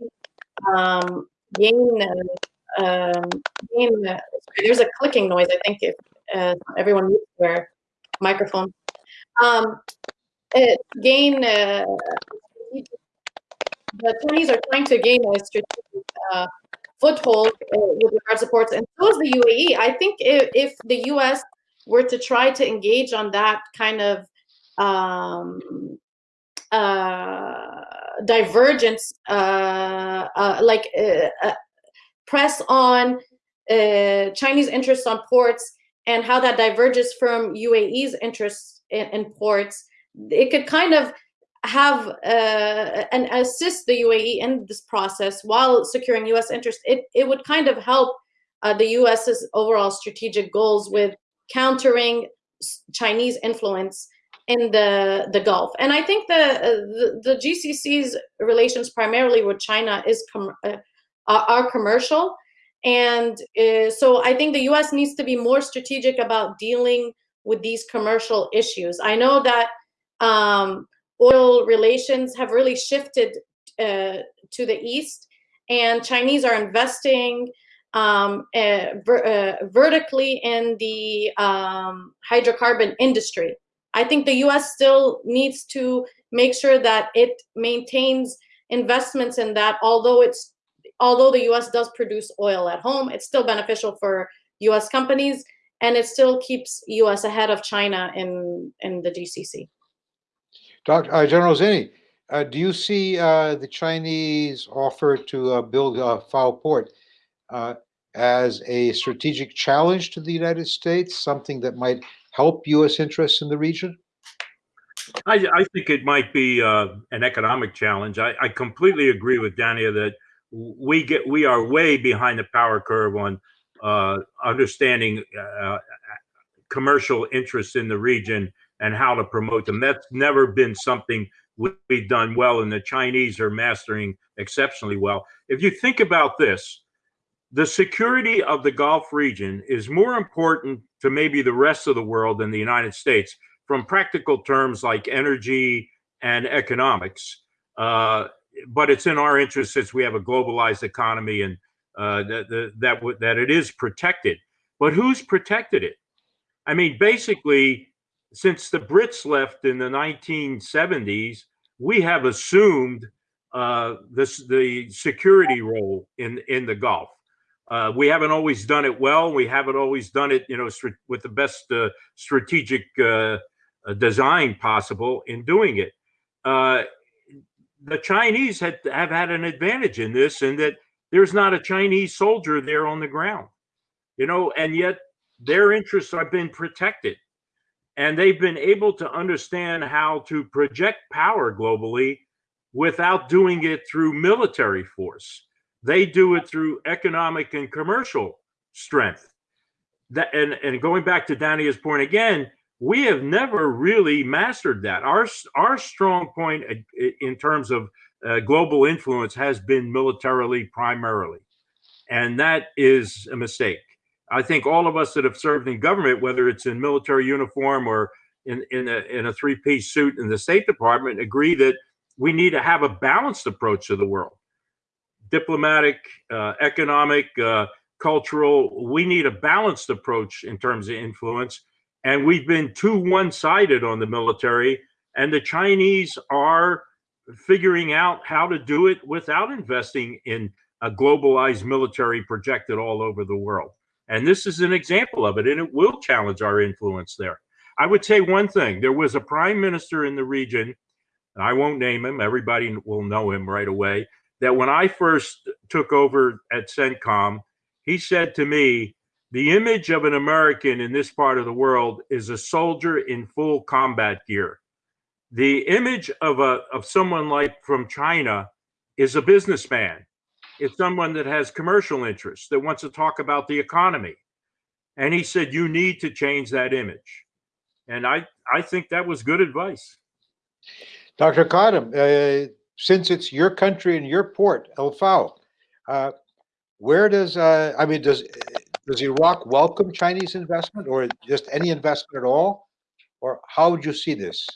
um, gain uh, um, gain. Uh, there's a clicking noise. I think if uh, everyone mutes their microphone, um, it, gain. Uh, the Chinese are trying to gain a strategic uh, foothold uh, with regards to ports, and so is the UAE. I think if, if the US were to try to engage on that kind of um, uh, divergence, uh, uh, like uh, press on Chinese interests on ports and how that diverges from UAE's interests in, in ports, it could kind of have uh, and assist the UAE in this process while securing U.S. interest, it, it would kind of help uh, the U.S.'s overall strategic goals with countering Chinese influence in the the Gulf. And I think the the, the GCC's relations primarily with China is com uh, are commercial, and uh, so I think the U.S. needs to be more strategic about dealing with these commercial issues. I know that. Um, oil relations have really shifted uh, to the east, and Chinese are investing um, uh, ver uh, vertically in the um, hydrocarbon industry. I think the U.S. still needs to make sure that it maintains investments in that. Although it's although the U.S. does produce oil at home, it's still beneficial for U.S. companies, and it still keeps U.S. ahead of China in in the GCC. Dr. Uh, General Zinni, uh, do you see uh, the Chinese offer to uh, build a Fao port uh, as a strategic challenge to the United States, something that might help U.S. interests in the region? I, I think it might be uh, an economic challenge. I, I, completely agree with Dania that we get we are way behind the power curve on understanding commercial interests in the region and how to promote them. That's never been something we've done well, and the Chinese are mastering exceptionally well. If you think about this, the security of the Gulf region is more important to maybe the rest of the world than the United States from practical terms like energy and economics. Uh, but it's in our interest since we have a globalized economy and uh, that, that, that it is protected. But who's protected it? I mean, basically, since the Brits left in the 1970s, we have assumed uh, this, the security role in in the Gulf. Uh, we haven't always done it well. We haven't always done it, you know, with the best uh, strategic uh, uh, design possible in doing it. Uh, the Chinese had, have had an advantage in this, in that there's not a Chinese soldier there on the ground, you know, and yet their interests have been protected and they've been able to understand how to project power globally without doing it through military force. They do it through economic and commercial strength. That and, and going back to Dania's point again, we have never really mastered that. Our our strong point uh, in terms of uh, global influence has been militarily primarily, and that is a mistake. I think all of us that have served in government, whether it's in military uniform or in in a, in a three piece suit in the State Department, agree that we need to have a balanced approach to the world, diplomatic, uh, economic, uh, cultural. We need a balanced approach in terms of influence. And we've been too one-sided on the military and the chinese are figuring out how to do it without investing in a globalized military projected all over the world. And this is an example of it and it will challenge our influence there. I would say one thing. There was a prime minister in the region and i won't name him everybody will know him right away that when i first took over at centcom he said to me the image of an American in this part of the world is a soldier in full combat gear. The image of a of someone like from China is a businessman. It's someone that has commercial interests that wants to talk about the economy. And he said you need to change that image. And I I think that was good advice. Dr. Kadhim, uh, since it's your country and your port, El Fao, uh, where does uh, I mean does does Iraq welcome Chinese investment or just any investment at all? Or how would you see this?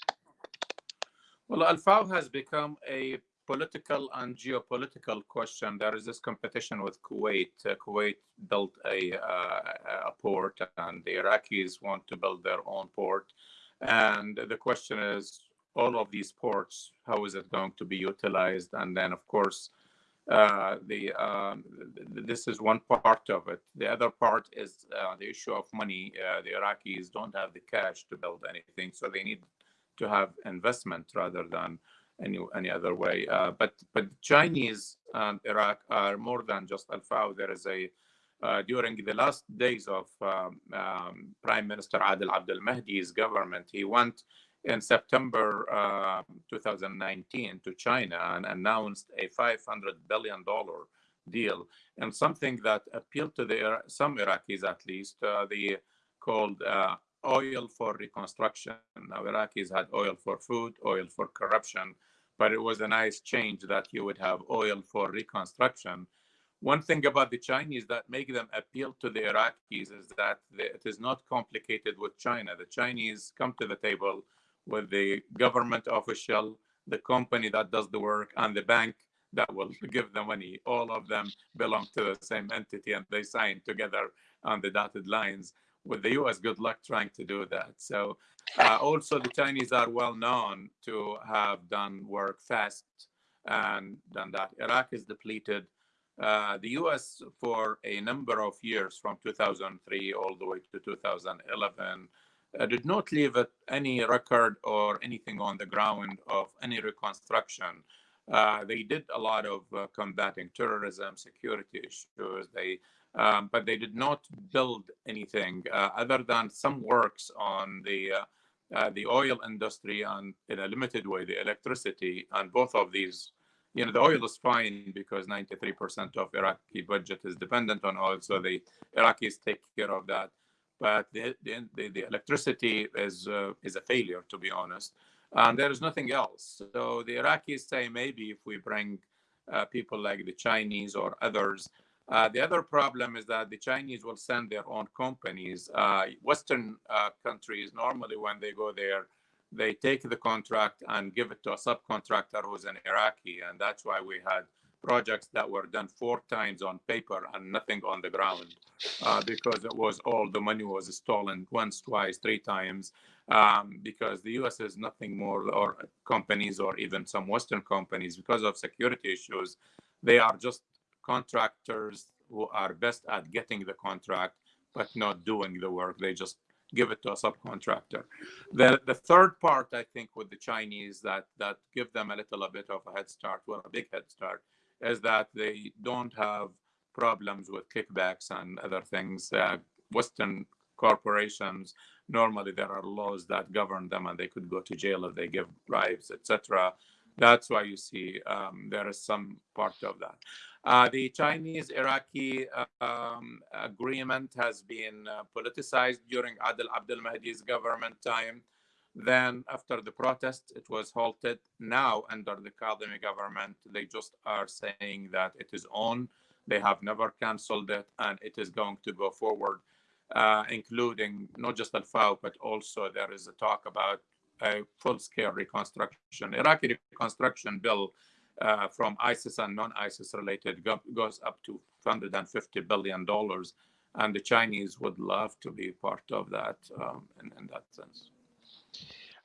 Well, Al Fao has become a political and geopolitical question. There is this competition with Kuwait. Uh, Kuwait built a, uh, a port, and the Iraqis want to build their own port. And the question is, all of these ports, how is it going to be utilized? And then, of course, uh, the um, this is one part of it. The other part is uh, the issue of money. Uh, the Iraqis don't have the cash to build anything, so they need to have investment rather than any any other way. Uh, but but Chinese and Iraq are more than just Al Fao. There is a uh, during the last days of um, um, Prime Minister Adel Abdel Mahdi's government, he went in September uh, 2019 to China and announced a 500 billion dollar deal and something that appealed to the some Iraqis at least uh, the called uh, oil for reconstruction. Now Iraqis had oil for food, oil for corruption, but it was a nice change that you would have oil for reconstruction. One thing about the Chinese that make them appeal to the Iraqis is that it is not complicated with China. The Chinese come to the table with the government official, the company that does the work, and the bank that will give the money. All of them belong to the same entity and they sign together on the dotted lines. With the US, good luck trying to do that. So, uh, also, the Chinese are well known to have done work fast and done that. Iraq is depleted. Uh, the US, for a number of years from 2003 all the way to 2011, uh, did not leave any record or anything on the ground of any reconstruction. Uh, they did a lot of uh, combating terrorism, security issues. They, um, but they did not build anything uh, other than some works on the uh, uh, the oil industry and, in a limited way, the electricity. And both of these, you know, the oil is fine because 93% of Iraqi budget is dependent on oil, so the Iraqis take care of that but the, the, the electricity is, uh, is a failure, to be honest. And there is nothing else. So the Iraqis say maybe if we bring uh, people like the Chinese or others, uh, the other problem is that the Chinese will send their own companies. Uh, Western uh, countries, normally when they go there, they take the contract and give it to a subcontractor who's an Iraqi. And that's why we had projects that were done four times on paper and nothing on the ground uh, because it was all the money was stolen once, twice, three times um, because the US is nothing more or companies or even some Western companies because of security issues. They are just contractors who are best at getting the contract but not doing the work. They just give it to a subcontractor. The the third part, I think, with the Chinese that that give them a little a bit of a head start, well, a big head start, is that they don't have problems with kickbacks and other things. Uh, Western corporations, normally there are laws that govern them and they could go to jail if they give bribes, etc. That's why you see um, there is some part of that. Uh, the Chinese Iraqi um, agreement has been uh, politicized during Adel Abdel Mahdi's government time. Then, after the protest, it was halted. Now, under the Kadhimi government, they just are saying that it is on. They have never canceled it, and it is going to go forward, uh, including not just Al Fao, but also there is a talk about a full-scale reconstruction. Iraqi reconstruction bill uh, from ISIS and non-ISIS related go- goes up to 150 billion dollars, and the Chinese would love to be part of that um, in, in that sense.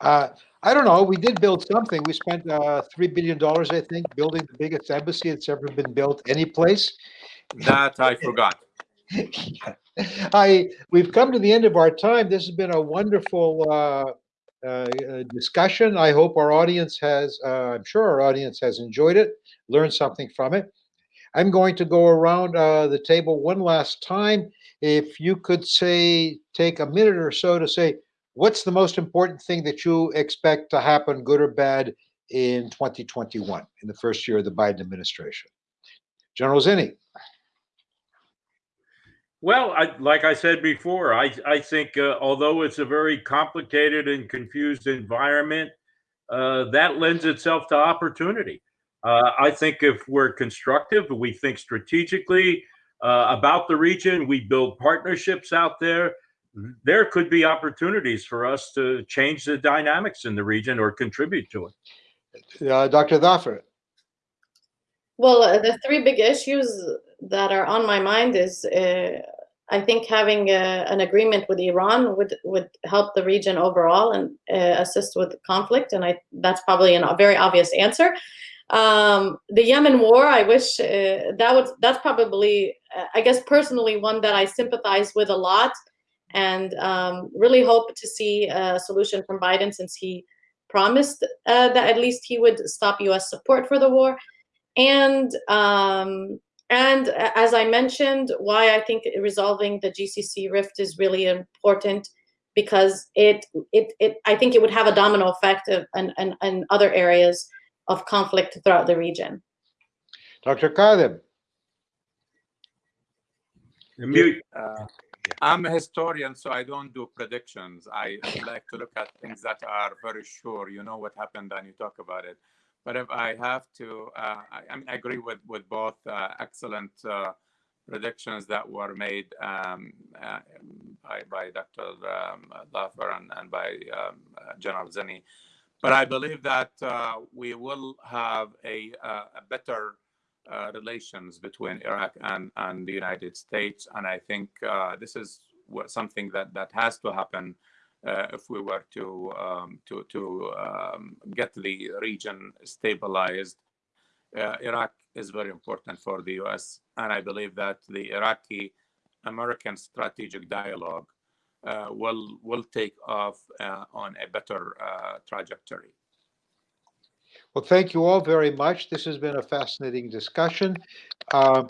Uh, I don't know. We did build something. We spent uh, three billion dollars, I think, building the biggest embassy that's ever been built any place. That I forgot. I we've come to the end of our time. This has been a wonderful uh, uh, uh, discussion. I hope our audience has. Uh, I'm sure our audience has enjoyed it, learned something from it. I'm going to go around uh, the table one last time. If you could say, take a minute or so to say, what's the most important thing that you expect to happen, good or bad, in 2021, in the first year of the Biden administration? General Zinni. Well, I, like I said before, I, I think uh, although it's a very complicated and confused environment, uh, that lends itself to opportunity. Uh, I think if we're constructive, we think strategically uh, about the region, we build partnerships out there, there could be opportunities for us to change the dynamics in the region or contribute to it. Uh, Dr. Thafer. Well, uh, the three big issues that are on my mind is uh, I think having uh, an agreement with Iran would would help the region overall and uh, assist with conflict, and I that's probably an, a very obvious answer. Um, the Yemen war, I wish uh, that would that's probably uh, I guess personally one that I sympathize with a lot, and um, really hope to see a solution from Biden since he promised uh, that at least he would stop U.S. support for the war and um, and as I mentioned, why I think resolving the GCC rift is really important because it it, it I think it would have a domino effect of, and, and, and other areas of conflict throughout the region. Dr. Kadhim. Mute. Uh, I'm a historian, so I don't do predictions. I like to look at things that are very sure. You know what happened, and you talk about it. But if I have to, uh, I, I, mean, I agree with with both uh, excellent uh, predictions that were made um, uh, by, by Dr. Um, Thafer and, and by um, General Zinni. But I believe that uh, we will have a, uh, a better relations between Iraq and, and the United States, and I think this is what, something that that has to happen uh, if we were to um, to to um, get the region stabilized. Uh, Iraq is very important for the U.S., and I believe that the Iraqi American strategic dialogue uh, will will take off uh, on a better uh, trajectory. Well, thank you all very much. This has been a fascinating discussion. Uh,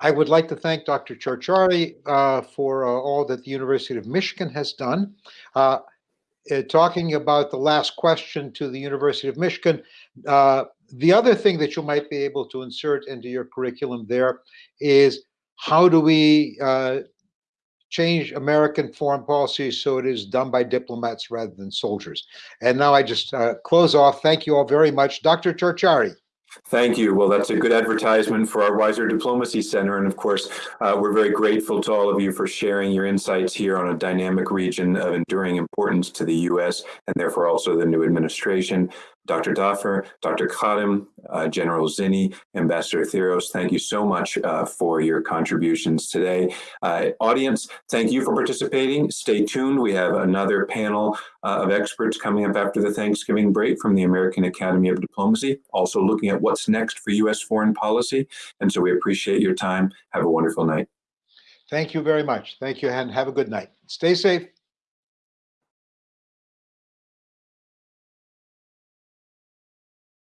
I would like to thank Dr. Ciorciari uh, for uh, all that the University of Michigan has done. Uh, uh talking about the last question to the University of Michigan, uh, the other thing that you might be able to insert into your curriculum there is how do we change American foreign policy so it is done by diplomats rather than soldiers. And now I just close off. Thank you all very much. Dr. Ciorciari. Thank you. Well, that's a good advertisement for our Weiser Diplomacy Center. And of course, uh, we're very grateful to all of you for sharing your insights here on a dynamic region of enduring importance to the U.S. and therefore also the new administration. Dr. Thafer, Dr. Kadhim, uh, General Zinni, Ambassador Theros, thank you so much uh, for your contributions today. Uh, audience, thank you for participating. Stay tuned. We have another panel uh, of experts coming up after the Thanksgiving break from the American Academy of Diplomacy, also looking at what's next for U.S. foreign policy. And so we appreciate your time. Have a wonderful night. Thank you very much. Thank you, and have a good night. Stay safe.